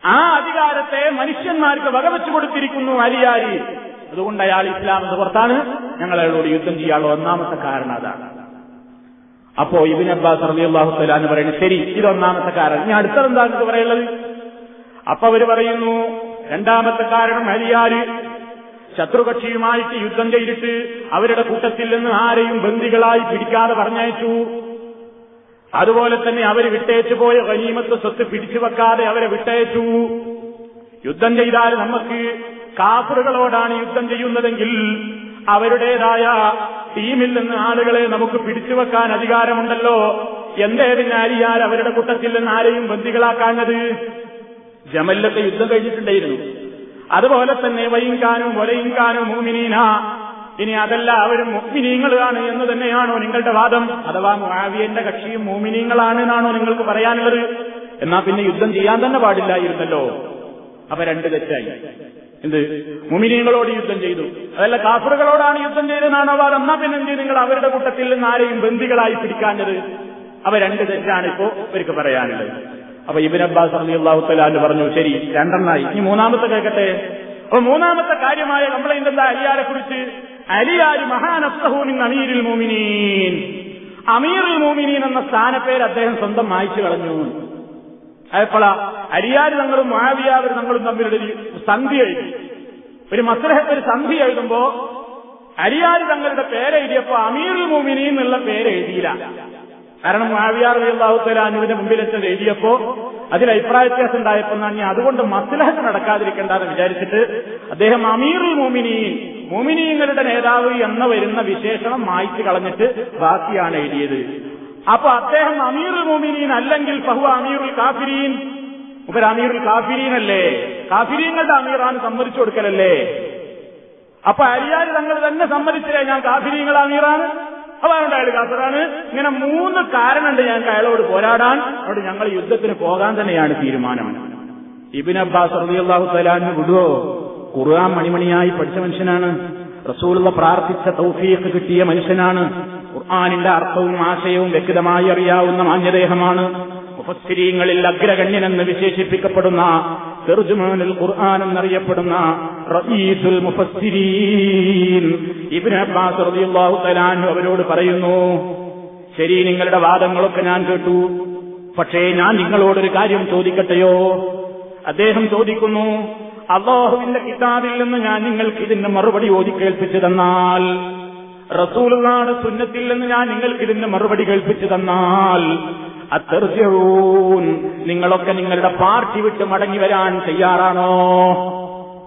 ആ അധികാരത്തെ മനുഷ്യന്മാർക്ക് വകവെച്ചു കൊടുത്തിരിക്കുന്നു അലിയാരി. അതുകൊണ്ട് അയാൾ ഇസ്ലാം എന്ന് പുറത്താണ്. ഞങ്ങൾ അയാളോട് യുദ്ധം ചെയ്യാനുള്ള ഒന്നാമത്തെ കാരണം അതാണ്. അപ്പോ ഇബിൻ അബ്ബാസ് റബി അള്ളാഹു എന്ന് പറയുന്നത് ശരി ഇതൊന്നാമത്തെ കാരണം. ഇനി അടുത്തതെന്താ ഇത് പറയുള്ളത് അപ്പൊ അവർ പറയുന്നു രണ്ടാമത്തെ കാരണം അലിയാര് ശത്രുകക്ഷിയുമായിട്ട് യുദ്ധം ചെയ്തിട്ട് അവരുടെ കൂട്ടത്തിൽ നിന്ന് ആരെയും ബന്ദികളായി പിടിക്കാതെ പറഞ്ഞയച്ചു. അതുപോലെ തന്നെ അവർ വിട്ടയച്ചു പോയ ഗനീമത്ത് സ്വത്ത് പിടിച്ചു വെക്കാതെ അവരെ വിട്ടയച്ചു. യുദ്ധം ചെയ്താൽ നമുക്ക് കാഫറുകളോടാണ് യുദ്ധം ചെയ്യുന്നതെങ്കിൽ അവരുടേതായ ടീമിൽ നിന്ന് ആളുകളെ നമുക്ക് പിടിച്ചു വെക്കാൻ അധികാരമുണ്ടല്ലോ. എന്തേതിന് ആരിയാൽ അവരുടെ കൂട്ടത്തിൽ നിന്ന് ആരെയും ബന്ദികളാക്കാഞ്ഞത്? ജമല്ലത്തെ യുദ്ധം കഴിഞ്ഞിട്ടുണ്ടായിരുന്നു. അതുപോലെ തന്നെ വൈകാനും ഒലയിങ്കാനും മൂമിനീന ഇനി അതല്ല അവരും മുഗ്മിനീങ്ങളാണ് എന്ന് തന്നെയാണോ നിങ്ങളുടെ വാദം? അഥവാ മുഹാവിയന്റെ കക്ഷിയും മോമിനീങ്ങളാണ് എന്നാണോ നിങ്ങൾക്ക് പറയാനുള്ളത്? എന്നാ പിന്നെ യുദ്ധം ചെയ്യാൻ തന്നെ പാടില്ലായിരുന്നല്ലോ. അവ രണ്ട് തെറ്റായി. എന്ത്? മുമിനീങ്ങളോട് യുദ്ധം ചെയ്തു. അതല്ല കാഫറുകളോടാണ് യുദ്ധം ചെയ്തതെന്നാണോ വാദം? എന്നാ പിന്നെ എന്ത്? നിങ്ങൾ അവരുടെ കൂട്ടത്തിൽ നിന്ന് ആരെയും ബന്ദികളായി പിടിക്കാഞ്ഞത്? അവ രണ്ട് തെറ്റാണ് ഇപ്പോ ഇവർക്ക് പറയാനുള്ളത്. അപ്പൊ ഇബിൻ അബ്ബാസ് അള്ളാഹു തലാന്ന് പറഞ്ഞു ശരി രണ്ടെണ്ണായി. ഇനി മൂന്നാമത്തെ കേൾക്കട്ടെ അപ്പൊ മൂന്നാമത്തെ കാര്യമായ കംപ്ലൈന്റ് എന്താ? അലിയാരെ കുറിച്ച് അലിയാര് മഹാനസ്തഹൂമിൻ അമീരിൽ മോമിനീൻ അമീറുൽ മോമിനീൻ എന്ന സ്ഥാനപ്പേര് അദ്ദേഹം സ്വന്തം മായിച്ചു കളഞ്ഞു. അതെപ്പോഴാ അരിയാര് തങ്ങളും മാവിയാവർ തങ്ങളും തമ്മിലുള്ള ഒരു സന്ധി എഴുതി. ഒരു മസ്ലഹത്ത് ഒരു സന്ധി എഴുതുമ്പോ അരിയാര് തങ്ങളുടെ പേരെഴുതിയപ്പോ അമീറുൽ മോമിനി എന്നുള്ള പേരെഴുതിയില്ല കാരണം മാവിയാർ അള്ളാഹുത്തലാനുവിന്റെ മുമ്പിലെത്തത് എഴുതിയപ്പോ അതിൽ അഭിപ്രായ വ്യത്യാസം ഉണ്ടായപ്പോ ഞാൻ അതുകൊണ്ട് മസ്ലഹത്ത് നടക്കാതിരിക്കേണ്ടെന്ന് വിചാരിച്ചിട്ട് അദ്ദേഹം അമീറുൽ മോമിനീൻ മോമിനീങ്ങളുടെ നേതാവ് എന്ന വരുന്ന വിശേഷണം മായ്ച്ചു കളഞ്ഞിട്ട് ബാക്കിയാണ് എഴുതിയത്. അപ്പൊ അദ്ദേഹം അമീർ മുമിനീൻ അല്ലെങ്കിൽ ഫഹു അമീറുൽ കാഫിരീൻ. ഇവർ അമീറുൽ കാഫിരീൻ അല്ലേ കാഫിരീങ്ങളുടെ അമീറാണ് സമ്മതിച്ചു കൊടുക്കലല്ലേ? അപ്പൊ അരിയാർ തങ്ങൾ തന്നെ സമ്മതിച്ചില്ലേ ഞാൻ കാഫിരീങ്ങളുടെ അമീറാണ്? അപ്പൊ അതുകൊണ്ട് അയാൾ കാസറാണ്. ഇങ്ങനെ മൂന്ന് കാരണമുണ്ട് ഞങ്ങൾക്ക് അയാളോട് പോരാടാൻ. അതുകൊണ്ട് ഞങ്ങൾ യുദ്ധത്തിന് പോകാൻ തന്നെയാണ് തീരുമാനം. ഇബിൻ അബ്ബാസ് റബിയുള്ള ഹുസലാൻ വിടുവോ? ഖുർആൻ മണിമണിയായി പഠിച്ച മനുഷ്യനാണ്. റസൂലുള്ള പ്രാർത്ഥിച്ച തൗഫീഖ് കിട്ടിയ മനുഷ്യനാണ്. ഖുർആാനിന്റെ അർത്ഥവും ആശയവും വ്യക്തമായി അറിയാവുന്ന മാന്യദേഹമാണ്. മുഫസ്സിരീങ്ങളിൽ അഗ്രഗണ്യനെന്ന് വിശേഷിപ്പിക്കപ്പെടുന്ന തെർജുമാനുൽ ഖുർആൻ എന്നറിയപ്പെടുന്ന റഈസുൽ മുഫസ്സിരീൻ. ഇബ്നു അബ്ബാസ് അവരോട് പറയുന്നു ശരി നിങ്ങളുടെ വാദങ്ങളൊക്കെ ഞാൻ കേട്ടു. പക്ഷേ ഞാൻ നിങ്ങളോടൊരു കാര്യം ചോദിക്കട്ടെയോ? അദ്ദേഹം ചോദിക്കുന്നു അള്ളാഹുവിന്റെ കിതാബിൽ നിന്ന് ഞാൻ നിങ്ങൾക്ക് ഇതിന്റെ മറുപടി ഓതി കേൾപ്പിച്ചു തന്നാൽ റസൂലുള്ളാടെ സുന്നത്തിൽ നിന്ന് ഞാൻ നിങ്ങൾക്ക് ഇതിന്റെ മറുപടി കേൾപ്പിച്ചു തന്നാൽ അത്തർജ്യവൂൻ നിങ്ങളൊക്കെ നിങ്ങളുടെ പാർട്ടി വിട്ട് മടങ്ങി വരാൻ തയ്യാറാണോ?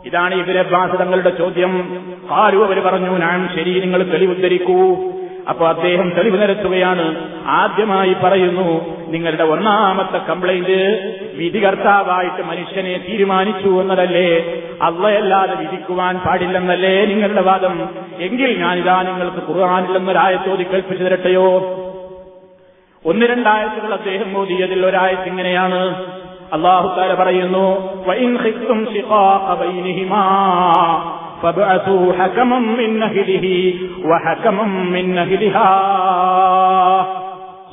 ഇതാണ് ഇവരെ ബാധിതങ്ങളുടെ ചോദ്യം. ആരും അവർ പറഞ്ഞു ഞാൻ ശരി നിങ്ങൾ തെളിവുദ്ധരിക്കൂ. അപ്പൊ അദ്ദേഹം തെളിവ് നിരത്തുകയാണ്. ആദ്യമായി പറയുന്നു നിങ്ങളുടെ ഒന്നാമത്തെ കംപ്ലൈന്റ് വിധികർത്താവായിട്ട് മനുഷ്യനെ തീരുമാനിച്ചു എന്നതല്ലേ? അള്ളയല്ലാതെ വിധിക്കുവാൻ പാടില്ലെന്നല്ലേ നിങ്ങളുടെ വാദം? എങ്കിൽ ഞാനിതാ നിങ്ങൾക്ക് കുറവാനില്ലെന്നൊരായ ചോദി കൽപ്പിച്ചു തരട്ടെയോ? ഒന്ന് രണ്ടായത്തുകൾ അദ്ദേഹം മോദിയതിൽ ഒരായത്ത് ഇങ്ങനെയാണ്. അള്ളാഹു താര പറയുന്നു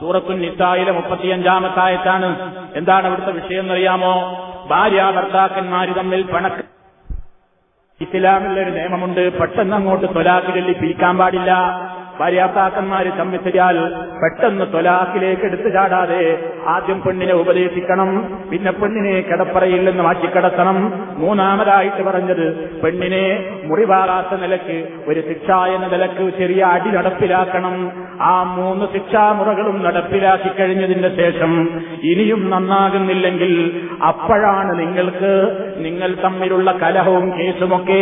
സൂറത്തുൻ നിസായിലെ മുപ്പത്തിയഞ്ചാമത്തായത്താണ്. എന്താണ് അവിടുത്തെ വിഷയം എന്നറിയാമോ? ഭാര്യ ഭർത്താക്കന്മാര് തമ്മിൽ പണക്ക ഇസ്ലാമിലൊരു നിയമമുണ്ട്. പെട്ടെന്ന് അങ്ങോട്ട് തൊലാക്ക് പിരിക്കാൻ പാടില്ല. ഭാര്യാത്താക്കന്മാര് ചമ്മിച്ചാൽ പെട്ടെന്ന് തൊലാക്കിലേക്ക് എടുത്തു ചാടാതെ ആദ്യം പെണ്ണിനെ ഉപദേശിക്കണം. പിന്നെ പെണ്ണിനെ കിടപ്പറയിൽ നിന്ന് മാറ്റിക്കിടത്തണം. മൂന്നാമതായിട്ട് പറഞ്ഞത് പെണ്ണിനെ മുറിവാകാത്ത നിലയ്ക്ക് ഒരു ശിക്ഷ എന്ന നിലയ്ക്ക് ചെറിയ അടി നടപ്പിലാക്കണം. ആ മൂന്ന് ശിക്ഷാമുറകളും നടപ്പിലാക്കി കഴിഞ്ഞതിന് ശേഷം ഇനിയും നന്നാകുന്നില്ലെങ്കിൽ അപ്പോഴാണ് നിങ്ങൾക്ക് നിങ്ങൾ തമ്മിലുള്ള കലഹവും കേസുമൊക്കെ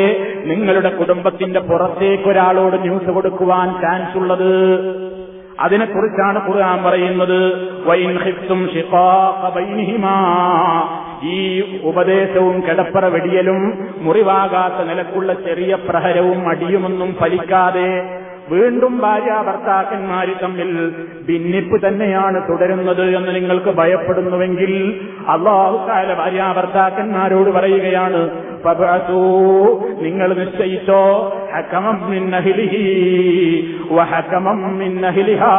നിങ്ങളുടെ കുടുംബത്തിന്റെ പുറത്തേക്ക് ഒരാളോട് ന്യൂസ് കൊടുക്കുവാൻ ചാൻസ് ഉള്ളത് അതിനെക്കുറിച്ചാണ് ഖുർആൻ പറയുന്നത്. ഈ ഉപദേശവും കിടപ്പറ വെടിയലും മുറിവാകാത്ത നിലക്കുള്ള ചെറിയ പ്രഹരവും അടിയുമൊന്നും ഫലിക്കാതെ വീണ്ടും ഭാര്യ ഭർത്താക്കന്മാര് തമ്മിൽ ഭിന്നിപ്പ് തന്നെയാണ് തുടരുന്നത് എന്ന് നിങ്ങൾക്ക് ഭയപ്പെടുന്നുവെങ്കിൽ അള്ളാഹുക്കാല ഭാര്യ ഭർത്താക്കന്മാരോട് പറയുകയാണ് നിങ്ങൾ നിശ്ചയിച്ചോ ഹക്കമം അഹ്ലിഹാ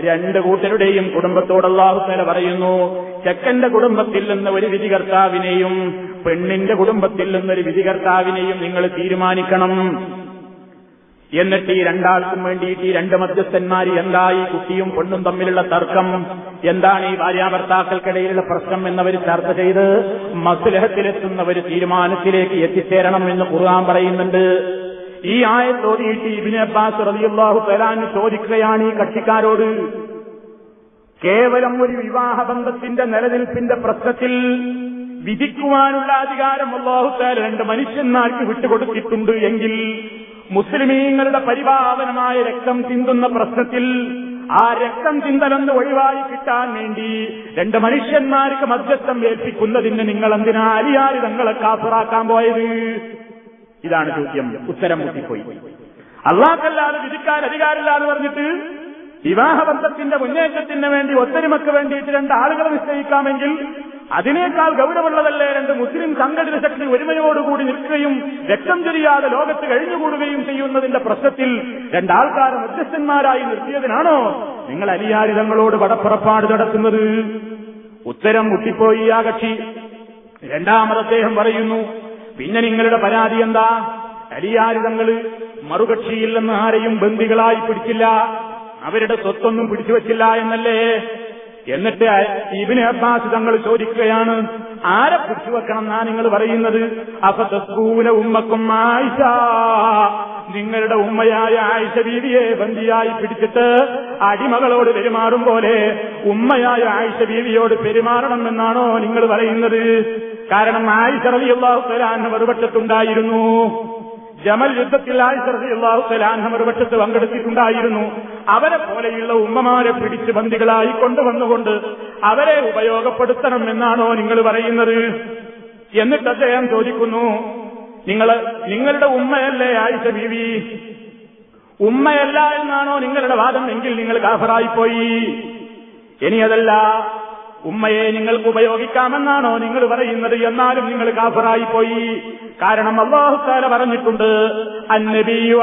രണ്ട് കൂട്ടരുടെയും കുടുംബത്തോട് അള്ളാഹുത്തല പറയുന്നു ചെക്കന്റെ കുടുംബത്തിൽ നിന്ന് ഒരു വിധികർത്താവിനെയും പെണ്ണിന്റെ കുടുംബത്തിൽ നിന്നൊരു വിധികർത്താവിനെയും നിങ്ങൾ തീരുമാനിക്കണം. എന്നിട്ട് ഈ രണ്ടാൾക്കും വേണ്ടിയിട്ട് ഈ രണ്ട് മധ്യസ്ഥന്മാർ എന്താ ഈ കുട്ടിയും പെണ്ണും തമ്മിലുള്ള തർക്കം? എന്താണ് ഈ ഭാര്യാഭർത്താക്കൾക്കിടയിലുള്ള പ്രശ്നം എന്നവർ ചർച്ച ചെയ്ത് മസുലഹത്തിലെത്തുന്ന ഒരു തീരുമാനത്തിലേക്ക് എത്തിച്ചേരണം എന്ന് കുറുകാൻ പറയുന്നുണ്ട്. ഈ ആയത്തോതിയിട്ട് ഇബിന് അബ്ബാസ് റബിയുള്ളാഹു തലാൻ ചോദിക്കുകയാണ് ഈ കക്ഷിക്കാരോട്. കേവലം ഒരു വിവാഹബന്ധത്തിന്റെ നിലനിൽപ്പിന്റെ പ്രശ്നത്തിൽ വിധിക്കുവാനുള്ള അധികാരം അള്ളാഹുത്താൽ രണ്ട് മനുഷ്യന്മാർക്ക് വിട്ടുകൊടുത്തിട്ടുണ്ട് എങ്കിൽ മുസ്ലിമീങ്ങളുടെ പരിപാവനമായ രക്തം ചിന്തുന്ന പ്രശ്നത്തിൽ ആ രക്തം ചിന്തലെന്ന് ഒഴിവായി കിട്ടാൻ വേണ്ടി രണ്ട് മനുഷ്യന്മാർക്ക് മധ്യസ്ഥം ഏൽപ്പിക്കുന്നതിന് നിങ്ങൾ എന്തിനാ അലിയാരി തങ്ങളെ കാസറാക്കാൻ പോയത്? ഇതാണ് ചോദ്യം. ഉത്തരം മുട്ടിപ്പോയി. അള്ളാഹല്ലാതെ വിധിക്കാൻ അധികാരമില്ല എന്ന് പറഞ്ഞിട്ട് വിവാഹബന്ധത്തിന്റെ മുന്നേറ്റത്തിന് വേണ്ടി ഒത്തൊരുമക്ക് വേണ്ടിയിട്ട് രണ്ട് ആളുകളെ നിശ്ചയിക്കാമെങ്കിൽ അതിനേക്കാൾ ഗൗരവമുള്ളതല്ലേ രണ്ട് മുസ്ലിം സംഘടിത ശക്തി ഒരുമയോടുകൂടി നിൽക്കുകയും രക്തം ചൊരിയാതെ ലോകത്ത് കഴിഞ്ഞുകൂടുകയും ചെയ്യുന്നതിന്റെ പ്രശ്നത്തിൽ രണ്ടാൾക്കാരെ മധ്യസ്ഥന്മാരായി നിർത്തിയതിനാണോ നിങ്ങൾ അലിയാരിതങ്ങളോട് വടപ്പുറപ്പാട് നടത്തുന്നത്? ഉത്തരം മുട്ടിപ്പോയി ആ കക്ഷി. രണ്ടാമത് അദ്ദേഹം പറയുന്നു പിന്നെ നിങ്ങളുടെ പരാതി എന്താ? അലിയാരിതങ്ങൾ മറുകക്ഷിയിൽ നിന്ന് ആരെയും ബന്ദികളായി പിടിച്ചില്ല. അവരുടെ സ്വത്തൊന്നും പിടിച്ചു വച്ചില്ല എന്നല്ലേ? എന്നിട്ട് ഇബിന് അബ്ബാസ് തങ്ങൾ ചോദിക്കുകയാണ് ആരെ പിടിച്ചു വെക്കണം എന്നാ നിങ്ങൾ പറയുന്നത്? അഫതസ്കൂന ഉമ്മക്കും ആയിഷ. നിങ്ങളുടെ ഉമ്മയായ ആയിഷ ബീവിയെ ബന്ദിയായി പിടിച്ചിട്ട് അടിമകളോട് പെരുമാറും പോലെ ഉമ്മയായ ആയിഷ ബീവിയോട് പെരുമാറണം എന്നാണോ നിങ്ങൾ പറയുന്നത്? കാരണം ആയിഷ റബിയുള്ള തആല മറുപക്ഷത്തുണ്ടായിരുന്നു. ജമൽ യുദ്ധത്തിൽ ആയിഷറിയാഹു ഒരു പക്ഷത്ത് പങ്കെടുത്തിട്ടുണ്ടായിരുന്നു. അവരെ പോലെയുള്ള ഉമ്മമാരെ പിടിച്ച് ബന്ദികളായി കൊണ്ടുവന്നുകൊണ്ട് അവരെ ഉപയോഗപ്പെടുത്തണം എന്നാണോ നിങ്ങൾ പറയുന്നത്? എന്നിട്ട് അദ്ദേഹം ചോദിക്കുന്നു നിങ്ങൾ നിങ്ങളുടെ ഉമ്മയല്ലേ ആയിഷ ബീവി? ഉമ്മയല്ല എന്നാണോ നിങ്ങളുടെ വാദം എങ്കിൽ നിങ്ങൾ കാഫറായിപ്പോയി ഇനി അതല്ല ഉമ്മയെ നിങ്ങൾക്ക് ഉപയോഗിക്കാമെന്നാണോ നിങ്ങൾ പറയുന്നത്? എന്നാലും നിങ്ങൾ കാഫറായി പോയി കാരണം അള്ളാഹുത്താല പറഞ്ഞിട്ടുണ്ട് ഭാര്യമാര്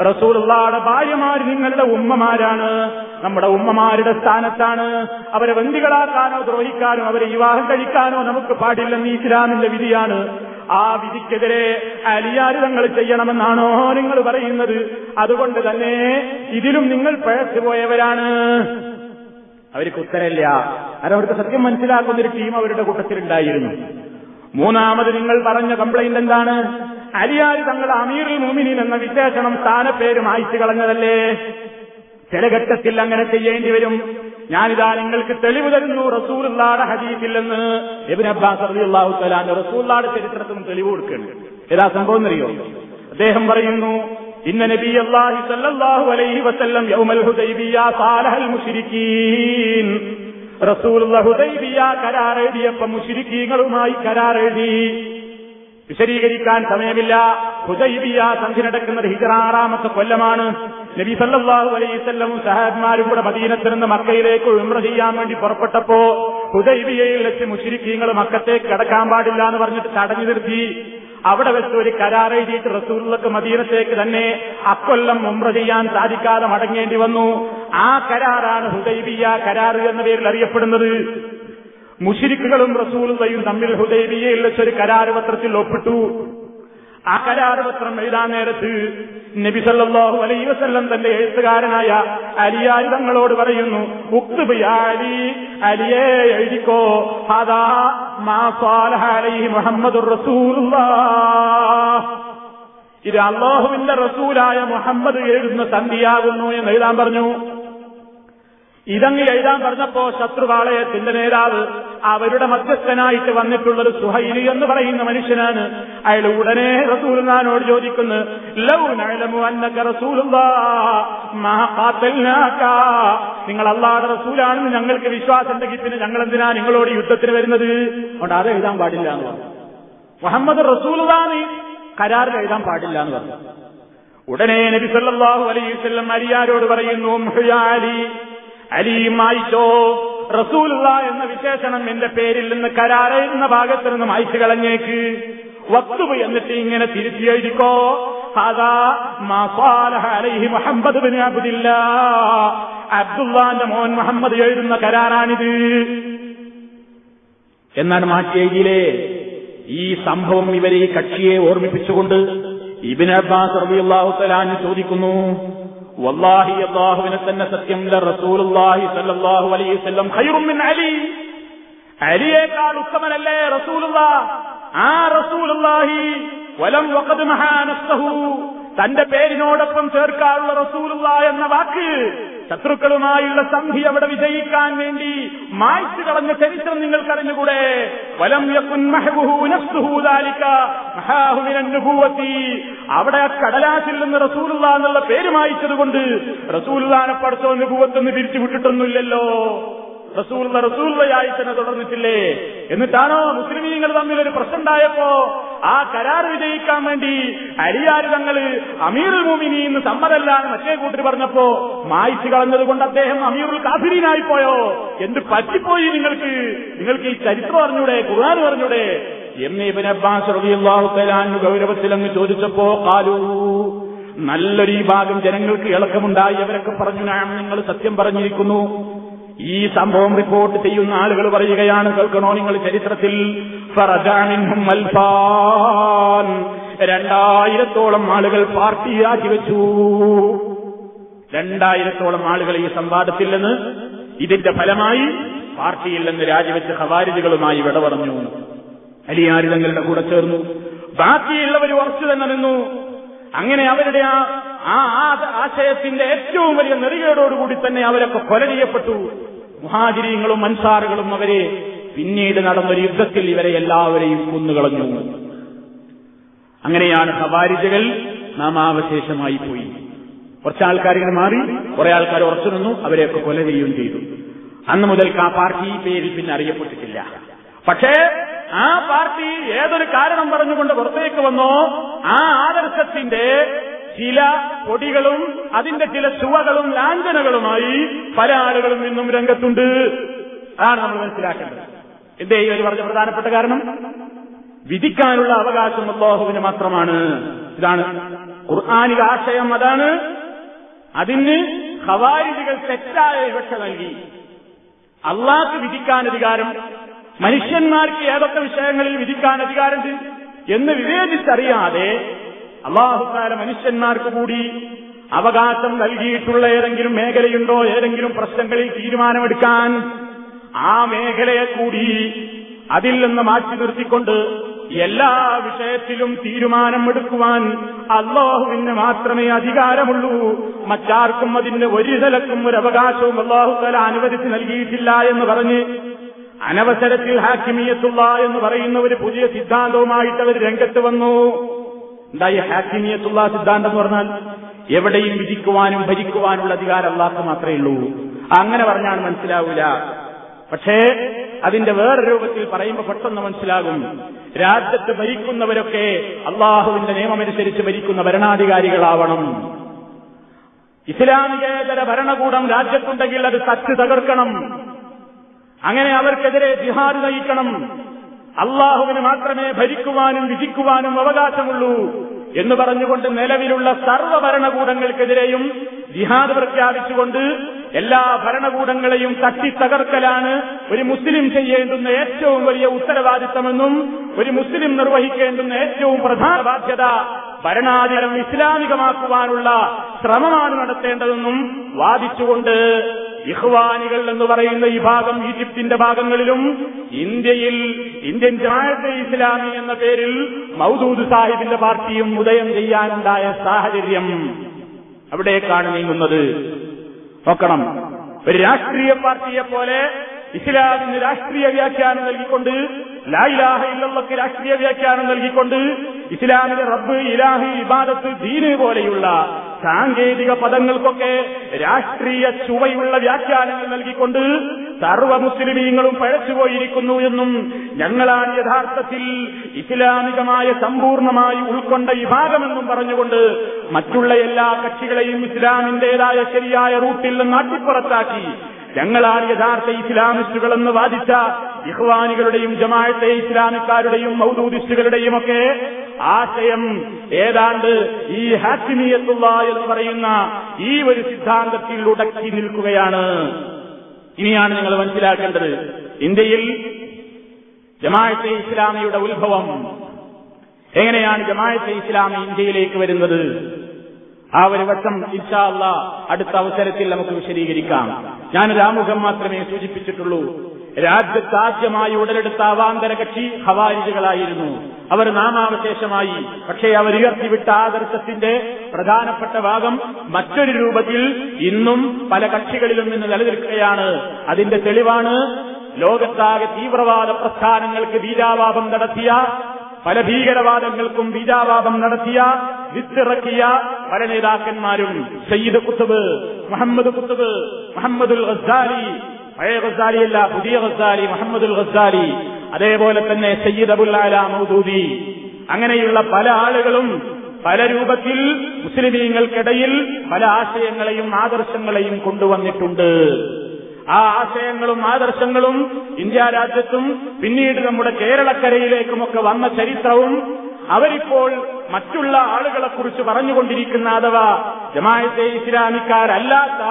റസൂലുള്ളാടെ ഭാര്യമാർ നിങ്ങളുടെ ഉമ്മമാരാണ്. നമ്മുടെ ഉമ്മമാരുടെ സ്ഥാനത്താണ്. അവരെ ബന്ദികളാക്കാനോ ദ്രോഹിക്കാനോ അവരെ വിവാഹം കഴിക്കാനോ നമുക്ക് പാടില്ലെന്ന് ഇസ്ലാമിന്റെ വിധിയാണ്. ആ വിധിക്കെതിരെ അലിയാര് തങ്ങൾ ചെയ്യണമെന്നാണോ നിങ്ങൾ പറയുന്നത്? അതുകൊണ്ട് തന്നെ ഇതിലും നിങ്ങൾ പഴച്ചു പോയവരാണ് അവർക്ക് ഉത്തരമില്ല. അവരവർക്ക് സത്യം മനസ്സിലാക്കുന്ന ഒരു ടീം അവരുടെ കൂട്ടത്തിലുണ്ടായിരുന്നു മൂന്നാമത് നിങ്ങൾ പറഞ്ഞ കംപ്ലൈന്റ് എന്താണ്? അലിയാര് തങ്ങൾ അമീറുൽ മുമിനിൻ എന്ന വിശേഷണം സ്ഥാനപ്പേര് മായിച്ചു കളഞ്ഞതല്ലേ? ചില ഘട്ടത്തിൽ അങ്ങനെ ചെയ്യേണ്ടി വരും. ഞാനിതാ നിങ്ങൾക്ക് തെളിവ് തരുന്നു റസൂലുള്ളാടെ ഹദീസില്ലെന്ന് അബ്ബാസ് തആല റസൂലുള്ളാടെ ചരിത്രത്തിനും തെളിവ് കൊടുക്കുന്നുണ്ട്. ഏതാ സംഭവം അറിയോ അദ്ദേഹം പറയുന്നു ഇന്ന നബി അള്ളാഹി സല്ലല്ലാഹു അലൈഹി വസല്ലം യൗമൽ ഹുദൈബിയ സാലഹൽ മുശ്രിക്കീൻ. റസൂലുള്ള ഹുദൈബിയ കരാർ എഴുതിയപ്പോ മുശ്രിക്കീങ്ങളുമായി കരാർ എഴുതി. വിശദീകരിക്കാൻ സമയമില്ല. ഹുദൈബിയ സന്ധി നടക്കുന്നത് ഹിജറ ആറാമത്തെ കൊല്ലമാണ്. നബി സല്ലല്ലാഹു അലൈഹി വസല്ലം സഹാബിമാരും കൂടെ മദീനത്തിൽ നിന്ന് മക്കയിലേക്ക് ഉംറ ചെയ്യാൻ വേണ്ടി പുറപ്പെട്ടപ്പോ ഹുദൈബിയയിൽ വെച്ച് മുശ്രിക്കീങ്ങൾ മക്കത്തേക്ക് കടക്കാൻ പാടില്ല എന്ന് പറഞ്ഞിട്ട് തടഞ്ഞു നിർത്തി. അവിടെ വെച്ച് ഒരു കരാർ എഴുതിയിട്ട് റസൂലുള്ളക്ക് മദീനത്തേക്ക് തന്നെ അക്കൊല്ലം ഉമ്ര ചെയ്യാൻ സാധിക്കാതെ മടങ്ങേണ്ടി വന്നു. ആ കരാറാണ് ഹുദൈബിയ കരാർ എന്ന പേരിൽ അറിയപ്പെടുന്നത്. മുഷിരിക്കുകളും റസൂലുള്ളയും തമ്മിൽ ഹുദൈബിയയിൽ വെച്ചൊരു കരാർ പത്രത്തിൽ ഒപ്പിട്ടു. ആ കരാരപത്രം എഴുതാൻ നേരത്ത് നബി സല്ലല്ലാഹു അലൈഹി വസല്ലം തന്റെ എഴുത്തുകാരനായ അലിയാരി തങ്ങളോട് പറയുന്നു ഉക്തുബ് അലി അലിയെ എഴുതിക്കോ. അതാ മാ സാലഹ അലൈഹി മുഹമ്മദുർ ഇത് അള്ളാഹുവിന്റെ റസൂലായ മുഹമ്മദ് എഴുതുന്ന സന്ധിയാകുന്നു എന്ന് എഴുതാൻ പറഞ്ഞു. ഇതങ്ങ് എഴുതാൻ പറഞ്ഞപ്പോ ശത്രുപാളയത്തിന്റെ നേതാവ് അവരുടെ മധ്യസ്ഥനായിട്ട് വന്നിട്ടുള്ളത് സുഹൈലി എന്ന് പറയുന്ന മനുഷ്യനാണ്. അയാൾ ഉടനെ റസൂൽനാനോട് ചോദിക്കുന്നു നിങ്ങൾ അള്ളാഹുടെ റസൂലാണെന്ന് ഞങ്ങൾക്ക് വിശ്വാസമുണ്ടെങ്കിൽ പിന്നെ ഞങ്ങൾ എന്തിനാ നിങ്ങളോട് യുദ്ധത്തിന് വരുന്നത്? അതുകൊണ്ട് അത് എഴുതാൻ പാടില്ല എന്ന് പറഞ്ഞു. മുഹമ്മദ് റസൂലുള്ളാന്ന് കരാറിൽ എഴുതാൻ പാടില്ല എന്ന് പറഞ്ഞു. ഉടനെ നബി സല്ലല്ലാഹു അലൈഹി വസല്ലം അലിയാരോട് പറയുന്നു റസൂല റസൂലുള്ള എന്ന വിശേഷണം എന്റെ പേരിൽ നിന്ന് കരാറയുന്ന ഭാഗത്ത് നിന്ന് മായ്ച്ചു കളഞ്ഞേക്ക്. വസ്തു എന്നിട്ട് ഇങ്ങനെ തിരുത്തി എഴുതിക്കോ അബ്ദുല്ലാന്റെ മോൻ മുഹമ്മദ് എഴുതുന്ന കരാറാണിത്. എന്നാണ് മാറ്റി എഴുതിയില്ലേ? ഈ സംഭവം ഇവരെ ഈ കക്ഷിയെ ഓർമ്മിപ്പിച്ചുകൊണ്ട് ഇബിൻ അബ്ബാസ് റളിയല്ലാഹു തആല ചോദിക്കുന്നു വല്ലാഹി അല്ലാഹുവിനെ തന്നെ സത്യം റസൂലുള്ളാഹി സല്ലല്ലാഹു അലൈഹി വസല്ലം ഖൈറും മിൻ അലി. അലിയേക്കാൾ ഉത്തമനല്ലേ റസൂലുള്ള ആ റസൂലുള്ളാഹി വലം വഖദ് മഹാനസ്തഹു തന്റെ പേരിനോടൊപ്പം ചേർക്കാനുള്ള റസൂലുള്ള എന്ന വാക്ക് ശത്രുക്കളുമായുള്ള സന്ധി അവിടെ വിജയിക്കാൻ വേണ്ടി മായ്ച്ചു കളഞ്ഞ ചരിത്രം നിങ്ങൾക്കറിഞ്ഞുകൂടെ? വലം അവിടെ കടലാസിൽ നിന്ന് റസൂലുള്ള എന്നുള്ള പേര് മായിച്ചതുകൊണ്ട് റസൂലുള്ളാനെ പഠിച്ചോ നുബുവത്തൊന്ന് പിരിച്ചു വിട്ടിട്ടൊന്നുമില്ലല്ലോ റസൂള്ള റസൂള്ളയായി തന്നെ തുടർന്നിട്ടില്ലേ? എന്നിട്ടാണോ മുസ്ലിമീങ്ങൾ തമ്മിൽ ഒരു പ്രശ്നം ഉണ്ടായപ്പോ ആ കരാർ വിജയിക്കാൻ വേണ്ടി അലിയാർ തങ്ങൾ അമീറുൽ സമ്മതല്ല സമ്മതല്ലാന്ന് മറ്റേ കൂട്ടർ പറഞ്ഞപ്പോ മായിച്ചു കളഞ്ഞത് കൊണ്ട് അദ്ദേഹം അമീറുൽ കാഫിരീനായി പോയോ എന്ത് പറ്റിപ്പോയി നിങ്ങൾക്ക്? നിങ്ങൾക്ക് ഈ ചരിത്രം അറിഞ്ഞൂടെ ഖുർആൻ പറഞ്ഞൂടെ എന്ന് ഇബൻ അബ്ബാസ് റളിയല്ലാഹു തആല ഗൗരവത്തിൽ അങ്ങ് ചോദിച്ചപ്പോ കാലു നല്ലൊരു ഭാഗം ജനങ്ങൾക്ക് ഇളക്കമുണ്ടായി. അവരൊക്കെ പറഞ്ഞു ഞാൻ നിങ്ങൾ സത്യം പറഞ്ഞിരിക്കുന്നു. ഈ സംഭവം റിപ്പോർട്ട് ചെയ്യുന്ന ആളുകൾ പറയുകയാണ് കേൾക്കണോ നിങ്ങൾ ചരിത്രത്തിൽ? രണ്ടായിരത്തോളം ആളുകൾ പാർട്ടിയാക്കി വെച്ചു. രണ്ടായിരത്തോളം ആളുകൾ ഈ സംവാദത്തിൽ നിന്ന് ഇതിന്റെ ഫലമായി പാർട്ടിയിൽ നിന്ന് രാജിവെച്ച ഖവാരിജുകളുമായി വിട പറഞ്ഞു. അലിയാരി തങ്ങളുടെ കൂടെ ചേർന്നു. ബാക്കിയുള്ളവർ ഉറച്ചു തന്നെ നിന്നു. അങ്ങനെ അവരുടെ ആ ആ ആശയത്തിന്റെ ഏറ്റവും വലിയ നെറികേടോടുകൂടി തന്നെ അവരൊക്കെ കൊല ചെയ്യപ്പെട്ടു. മുഹാജിരിങ്ങളും മൻസാറുകളും അവരെ പിന്നീട് നടന്നൊരു യുദ്ധത്തിൽ ഇവരെ എല്ലാവരെയും കൊന്നുകളഞ്ഞു. അങ്ങനെയാണ് ഖവാരിജകൾ നാമാവശേഷമായി പോയി. കുറച്ച് ആൾക്കാർ ഇങ്ങനെ മാറി കുറെ ആൾക്കാർ ഉറച്ചു നിന്നു അവരെയൊക്കെ കൊല ചെയ്യുകയും ചെയ്തു. അന്ന് മുതൽ ആ പാർട്ടി ഈ പേരിൽ പിന്നെ അറിയപ്പെട്ടിട്ടില്ല. പക്ഷേ ആ പാർട്ടി ഏതൊരു കാരണം പറഞ്ഞുകൊണ്ട് പുറത്തേക്ക് വന്നോ ആ ആദർശത്തിന്റെ ചില കൊടികളും അതിന്റെ ചില ചുവകളും ലാഞ്ചനകളുമായി പല ആളുകളും ഇന്നും രംഗത്തുണ്ട്. അതാണ് നമ്മൾ മനസ്സിലാക്കേണ്ടത്. എന്തേ ഈ ഒരു പറഞ്ഞ പ്രധാനപ്പെട്ട കാരണം? വിധിക്കാനുള്ള അവകാശം അള്ളാഹുവിന് മാത്രമാണ്. ഇതാണ് ഖുർആാനിക ആശയം അതാണ് അതിന് ഖവാരിജുകൾ തെറ്റായ വിവക്ഷ നൽകി. അള്ളാഹ് വിധിക്കാൻ അധികാരം മനുഷ്യന്മാർക്ക് ഏതൊക്കെ വിഷയങ്ങളിൽ വിധിക്കാൻ അധികാരമുണ്ട് എന്ന് വിവേചിച്ചറിയാതെ അള്ളാഹുക്കാല മനുഷ്യന്മാർക്ക് കൂടി അവകാശം നൽകിയിട്ടുള്ള ഏതെങ്കിലും മേഖലയുണ്ടോ ഏതെങ്കിലും പ്രശ്നങ്ങളിൽ തീരുമാനമെടുക്കാൻ ആ മേഖലയെ കൂടി അതിൽ നിന്ന് മാറ്റി നിർത്തിക്കൊണ്ട് എല്ലാ വിഷയത്തിലും തീരുമാനമെടുക്കുവാൻ അള്ളാഹുവിന് മാത്രമേ അധികാരമുള്ളൂ. മറ്റാർക്കും അതിന് ഒരു നിലക്കും ഒരു അവകാശവും അള്ളാഹുത്തല അനുവദിച്ച് നൽകിയിട്ടില്ല എന്ന് പറഞ്ഞ് അനവസരത്തിൽ ഹാക്കിമിയത്തുള്ള എന്ന് പറയുന്ന ഒരു പുതിയ സിദ്ധാന്തവുമായിട്ട് അവർ രംഗത്ത് വന്നു. എന്തായി ഹാക്കിമിയത്തുള്ള സിദ്ധാന്തം എന്ന് പറഞ്ഞാൽ എവിടെയും വിധിക്കുവാനും ഭരിക്കുവാനുള്ള അധികാരം അള്ളാഹ് മാത്രമേ ഉള്ളൂ. അങ്ങനെ പറഞ്ഞാൽ മനസ്സിലാവൂല. പക്ഷേ അതിന്റെ വേറെ രൂപത്തിൽ പറയുമ്പോൾ പെട്ടെന്ന് മനസ്സിലാകും. രാജ്യത്ത് ഭരിക്കുന്നവരൊക്കെ അള്ളാഹുവിന്റെ നിയമമനുസരിച്ച് ഭരിക്കുന്ന ഭരണാധികാരികളാവണം. ഇസ്ലാമികേതര ഭരണകൂടം രാജ്യത്തുണ്ടെങ്കിൽ അത് തച്ച് തകർക്കണം. അങ്ങനെ അവർക്കെതിരെ ജിഹാദ് നയിക്കണം. അള്ളാഹുവിന് മാത്രമേ ഭരിക്കുവാനും വിധിക്കുവാനും അവകാശമുള്ളൂ എന്ന് പറഞ്ഞുകൊണ്ട് നിലവിലുള്ള സർവ ഭരണകൂടങ്ങൾക്കെതിരെയും ജിഹാദ് പ്രഖ്യാപിച്ചുകൊണ്ട് എല്ലാ ഭരണകൂടങ്ങളെയും തട്ടിത്തകർക്കലാണ് ഒരു മുസ്ലിം ചെയ്യേണ്ടുന്ന ഏറ്റവും വലിയ ഉത്തരവാദിത്തമെന്നും ഒരു മുസ്ലിം നിർവഹിക്കേണ്ടുന്ന ഏറ്റവും പ്രധാന ബാധ്യത ഭരണാധികാരം ഇസ്ലാമികമാക്കുവാനുള്ള ശ്രമമാണ് നടത്തേണ്ടതെന്നും വാദിച്ചുകൊണ്ട് ഇഹ്വാനികൾ എന്ന് പറയുന്ന ഈ ഭാഗം ഈജിപ്തിന്റെ ഭാഗങ്ങളിലും ഇന്ത്യയിൽ ഇന്ത്യൻ ജാഴത്തെ ഇസ്ലാമി എന്ന പേരിൽ മൗദൂദ് സാഹിബിന്റെ പാർട്ടിയും ഉദയം ചെയ്യാനുണ്ടായ സാഹചര്യം അവിടേക്കാണ് നീങ്ങുന്നത്. നോക്കണം. ഒരു രാഷ്ട്രീയ പാർട്ടിയെ പോലെ ഇസ്ലാമിന് രാഷ്ട്രീയ വ്യാഖ്യാനം നൽകിക്കൊണ്ട് ലായിലാഹ ഇല്ലവർക്ക് രാഷ്ട്രീയ വ്യാഖ്യാനം നൽകിക്കൊണ്ട് ഇസ്ലാമിലെ റബ്ബ് ഇലാഹി ഇബാദത്ത് ദീന് പോലെയുള്ള സാങ്കേതിക പദങ്ങൾക്കൊക്കെ രാഷ്ട്രീയ ചുവയുള്ള വ്യാഖ്യാനങ്ങൾ നൽകിക്കൊണ്ട് സർവ മുസ്ലിമീങ്ങളും പഴച്ചുപോയിരിക്കുന്നു എന്നും ഞങ്ങളാണ് യഥാർത്ഥത്തിൽ ഇസ്ലാമികമായ സമ്പൂർണമായി ഉൾക്കൊണ്ട വിഭാഗമെന്നും പറഞ്ഞുകൊണ്ട് മറ്റുള്ള എല്ലാ കക്ഷികളെയും ഇസ്ലാമിന്റേതായ ശരിയായ റൂട്ടിൽ നിന്ന് അട്ടിപ്പുറത്താക്കി ഞങ്ങളാണ് യഥാർത്ഥ ഇസ്ലാമിസ്റ്റുകളെന്ന് വാദിച്ച ഇഹ്വാനികളുടെയും ജമാഅത്തെ ഇസ്ലാമിക്കാരുടെയും മൗദൂദിസ്റ്റുകളുടെയും ഒക്കെ ആശയം ഏതാണ്ട് ഈ ഹാക്കിമിയത്തുള്ള എന്ന് പറയുന്ന ഈ ഒരു സിദ്ധാന്തത്തിൽ ഉടക്കി നിൽക്കുകയാണ്. ഇനിയാണ് നിങ്ങൾ മനസ്സിലാക്കേണ്ടത്. ഇന്ത്യയിൽ ജമാഅത്തെ ഇസ്ലാമിയുടെ ഉത്ഭവം എങ്ങനെയാണ് ജമാഅത്തെ ഇസ്ലാമി ഇന്ത്യയിലേക്ക് വരുന്നത്? ആ ഒരു വശം ഇൻഷാ അടുത്ത അവസരത്തിൽ നമുക്ക് വിശദീകരിക്കാം. ഞാനൊരു രാമുഖം മാത്രമേ സൂചിപ്പിച്ചിട്ടുള്ളൂ. രാജ്യത്ത് ആദ്യമായി ഉടലെടുത്ത അവാന്തര കക്ഷി ഹവാരിജുകളായിരുന്നു അവർ നാമാവശേഷമായി. പക്ഷേ അവർ ഉയർത്തിവിട്ട ആദർശത്തിന്റെ പ്രധാനപ്പെട്ട ഭാഗം മറ്റൊരു രൂപത്തിൽ ഇന്നും പല കക്ഷികളിലും നിന്ന് നിലനിൽക്കുകയാണ്. അതിന്റെ തെളിവാണ് ലോകത്താകെ തീവ്രവാദ പ്രസ്ഥാനങ്ങൾക്ക് ബീജാവാപം നടത്തിയ പല ഭീകരവാദങ്ങൾക്കും ബീജാവാപം നടത്തിയ വിത്തിറക്കിയ പല നേതാക്കന്മാരും സയ്യിദ് കുത്തുബ് മുഹമ്മദ് കുത്തുബ് മുഹമ്മദുൽ ഗസാലി പഴയ ഗസാലിയല്ല പുതിയ ഗസാലി മുഹമ്മദുൽ ഗസാലി അതേപോലെ തന്നെ സയ്യിദ് അബുൽ മൗദൂദി. അങ്ങനെയുള്ള പല ആളുകളും പല രൂപത്തിൽ മുസ്ലിമീങ്ങൾക്കിടയിൽ പല ആശയങ്ങളെയും ആദർശങ്ങളെയും കൊണ്ടുവന്നിട്ടുണ്ട്. ആ ആശയങ്ങളും ആദർശങ്ങളും ഇന്ത്യ രാജ്യത്തും പിന്നീട് നമ്മുടെ കേരളക്കരയിലേക്കുമൊക്കെ വന്ന ചരിത്രവും അവരിപ്പോൾ മറ്റുള്ള ആളുകളെ കുറിച്ച് പറഞ്ഞുകൊണ്ടിരിക്കുന്ന അഥവാ ജമായത്തെ ഇസ്ലാമിക്കാരല്ലാത്ത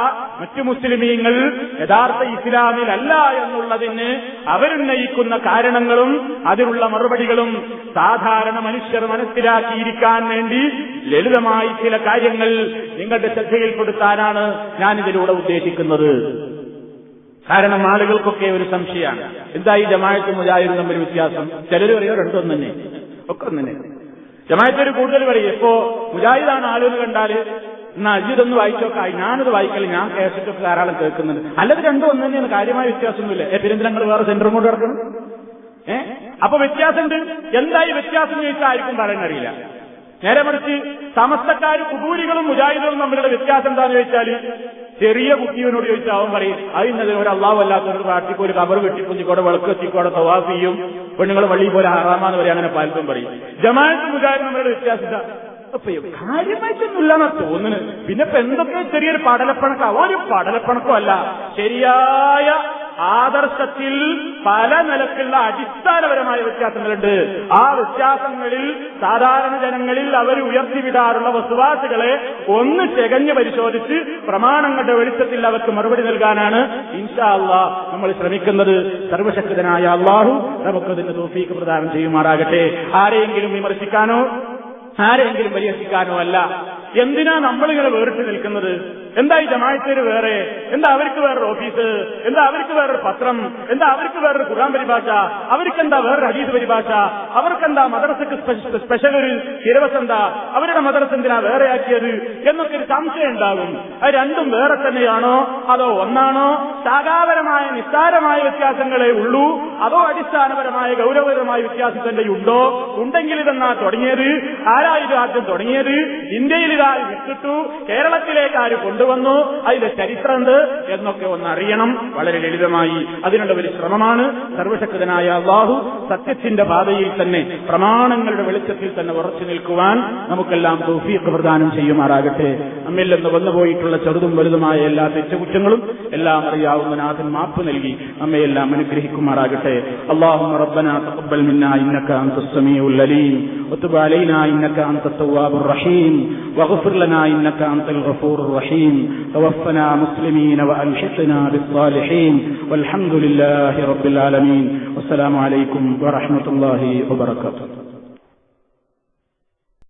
മറ്റു മുസ്ലിമീങ്ങൾ യഥാർത്ഥ ഇസ്ലാമിലല്ല എന്നുള്ളതിന് അവരുന്നയിക്കുന്ന കാരണങ്ങളും അതിനുള്ള മറുപടികളും സാധാരണ മനുഷ്യർ മനസ്സിലാക്കിയിരിക്കാൻ വേണ്ടി ലളിതമായി ചില കാര്യങ്ങൾ നിങ്ങളുടെ ശ്രദ്ധയിൽപ്പെടുത്താനാണ് ഞാനിതിലൂടെ ഉദ്ദേശിക്കുന്നത്. കാരണം ആളുകൾക്കൊക്കെ ഒരു സംശയമാണ്. എന്തായി ജമായത്ത് മുജാഹിദും തമ്മിൽ വ്യത്യാസം? ചിലർ അറിയോ രണ്ടും തന്നെ. ഒക്കെ ഒന്നെ ജമായത്തൊരു കൂടുതൽ പറയും ഇപ്പോ മുജാഹിദാണ് ആളുകൾ കണ്ടാൽ എന്നാ അജിതൊന്ന് വായിച്ചോക്കായി. ഞാനത് വായിക്കൽ ഞാൻ കേസറ്റൊക്കെ ധാരാളം കേൾക്കുന്നുണ്ട്. അല്ലത് രണ്ടും ഒന്ന് തന്നെയാണ് കാര്യമായ വ്യത്യാസമൊന്നുമില്ല. ഏ പെരിന്തലങ്ങൾ വേറെ സെന്ററും കൊണ്ട് കിടക്കണം ഏ അപ്പൊ വ്യത്യാസമുണ്ട്. എന്തായി വ്യത്യാസം ചോദിച്ചാൽ ആർക്കും പറയാൻ അറിയില്ല. നേരെ മറിച്ച് സമസ്തക്കാരും കുബൂരികളും മുജാഹിദുകളും തമ്മിലുള്ള വ്യത്യാസം എന്താണെന്ന് ചോദിച്ചാൽ ചെറിയ കുട്ടിയോനോട് ചോദിച്ചാൽ അവൻ പറയും അതിനെതിരെ ഒരു അള്ളാഹു അല്ലാത്തൊരു പാർട്ടിക്ക് ഒരു കബർ വെട്ടിക്കുഞ്ഞിക്കോടെ വിളക്ക് വെച്ചിക്കോടെ തവാഫ് ചെയ്യും. പെണ്ണുങ്ങൾ വള്ളി പോലെ ആറാമാന്ന് പറയും അങ്ങനെ പലതും പറയും. ജമാഅത്ത് മുജാഹിദ് തമ്മിലുള്ള വ്യത്യാസം അപ്പൊ കാര്യമായിട്ടൊന്നുമില്ലെന്നാ തോന്നുന്നത്. പിന്നെ ഇപ്പൊ എന്തൊക്കെ ചെറിയൊരു പടലപ്പണക്കാ? ഒരു പടലപ്പണക്കോ അല്ല. ശരിയായ ആദർശത്തിൽ പല നിലക്കുള്ള അടിസ്ഥാനപരമായ വ്യത്യാസങ്ങളുണ്ട്. ആ വ്യത്യാസങ്ങളിൽ സാധാരണ ജനങ്ങളിൽ അവർ ഉയർത്തിവിടാറുള്ള വസുവാസുകളെ ഒന്ന് ചെകഞ്ഞ് പരിശോധിച്ച് പ്രമാണങ്ങളുടെ വെളിച്ചത്തിൽ അവർക്ക് മറുപടി നൽകാനാണ് ഇൻഷാ അള്ളാഹ് നമ്മൾ ശ്രമിക്കുന്നത്. സർവശക്തനായ അള്ളാഹു നമുക്കതിന് തോഫീക്ക് പ്രദാനം ചെയ്യുമാറാകട്ടെ. ആരെയെങ്കിലും വിമർശിക്കാനോ ആരെയെങ്കിലും പരിഹസിക്കാനോ അല്ല. എന്തിനാ നമ്മളിങ്ങനെ വേറിട്ട് നിൽക്കുന്നത്? എന്താ ഈ ജമായത്തേര് വേറെ? എന്താ അവർക്ക് വേറൊരു ഓഫീസ്? എന്താ അവർക്ക് വേറൊരു പത്രം? എന്താ അവർക്ക് വേറൊരു ഖുർആൻ പരിഭാഷ? അവർക്കെന്താ വേറൊരു ഹദീസ് പരിഭാഷ? അവർക്കെന്താ മദ്രസക്ക് സ്പെ- സ്പെഷ്യൽ ഒരു സിലബസ് എന്താ? അവരുടെ മദ്രസ എന്തിനാ വേറെയാക്കിയത്? എന്നൊക്കെ ഒരു സംശയം ഉണ്ടാകും. അത് രണ്ടും വേറെ തന്നെയാണോ? അതോ ഒന്നാണോ? ശാഖാപരമായ നിസ്സാരമായ വ്യത്യാസങ്ങളെ ഉള്ളൂ? അതോ അടിസ്ഥാനപരമായ ഗൗരവപരമായ വ്യത്യാസം തന്നെ ഉണ്ടോ? ഉണ്ടെങ്കിൽ ഇതെന്നാ തുടങ്ങിയത്? ആരായിരുന്നു ആദ്യം തുടങ്ങിയത്? ഇന്ത്യയിൽ ഇതാ വിട്ടിട്ടു കേരളത്തിലേക്ക് ആര് കൊണ്ടുവന്നു അതിന്റെ ചരിത്രം എന്ത് എന്നൊക്കെ ഒന്ന് അറിയണം വളരെ ലളിതമായി അതിനുള്ള ഒരു ശ്രമമാണ് സർവശക്തനായ അള്ളാഹു സത്യത്തിന്റെ പാതയിൽ തന്നെ പ്രമാണങ്ങളുടെ വെളിച്ചത്തിൽ തന്നെ ഉറച്ചു നിൽക്കുവാൻ നമുക്കെല്ലാം തൗഫീഖ് പ്രദാനം ചെയ്യുമാറാകട്ടെ നമ്മിൽ നിന്ന് വന്നുപോയിട്ടുള്ള ചെറുതും വലുതുമായ എല്ലാ തെറ്റുകുറ്റങ്ങളും എല്ലാം അറിയാവുന്ന നാഥൻ മാപ്പ് നൽകി നമ്മയെല്ലാം അനുഗ്രഹിക്കുമാറാകട്ടെ اللهم ربنا تقبل منا انك انت السميع العليم وتب علينا انك انت التواب الرحيم واغفر لنا إنك أنت الغفور الرحيم. توفنا مسلمين والحقنا بالصالحين. والحمد لله رب العالمين. والسلام عليكم ورحمة الله وبركاته.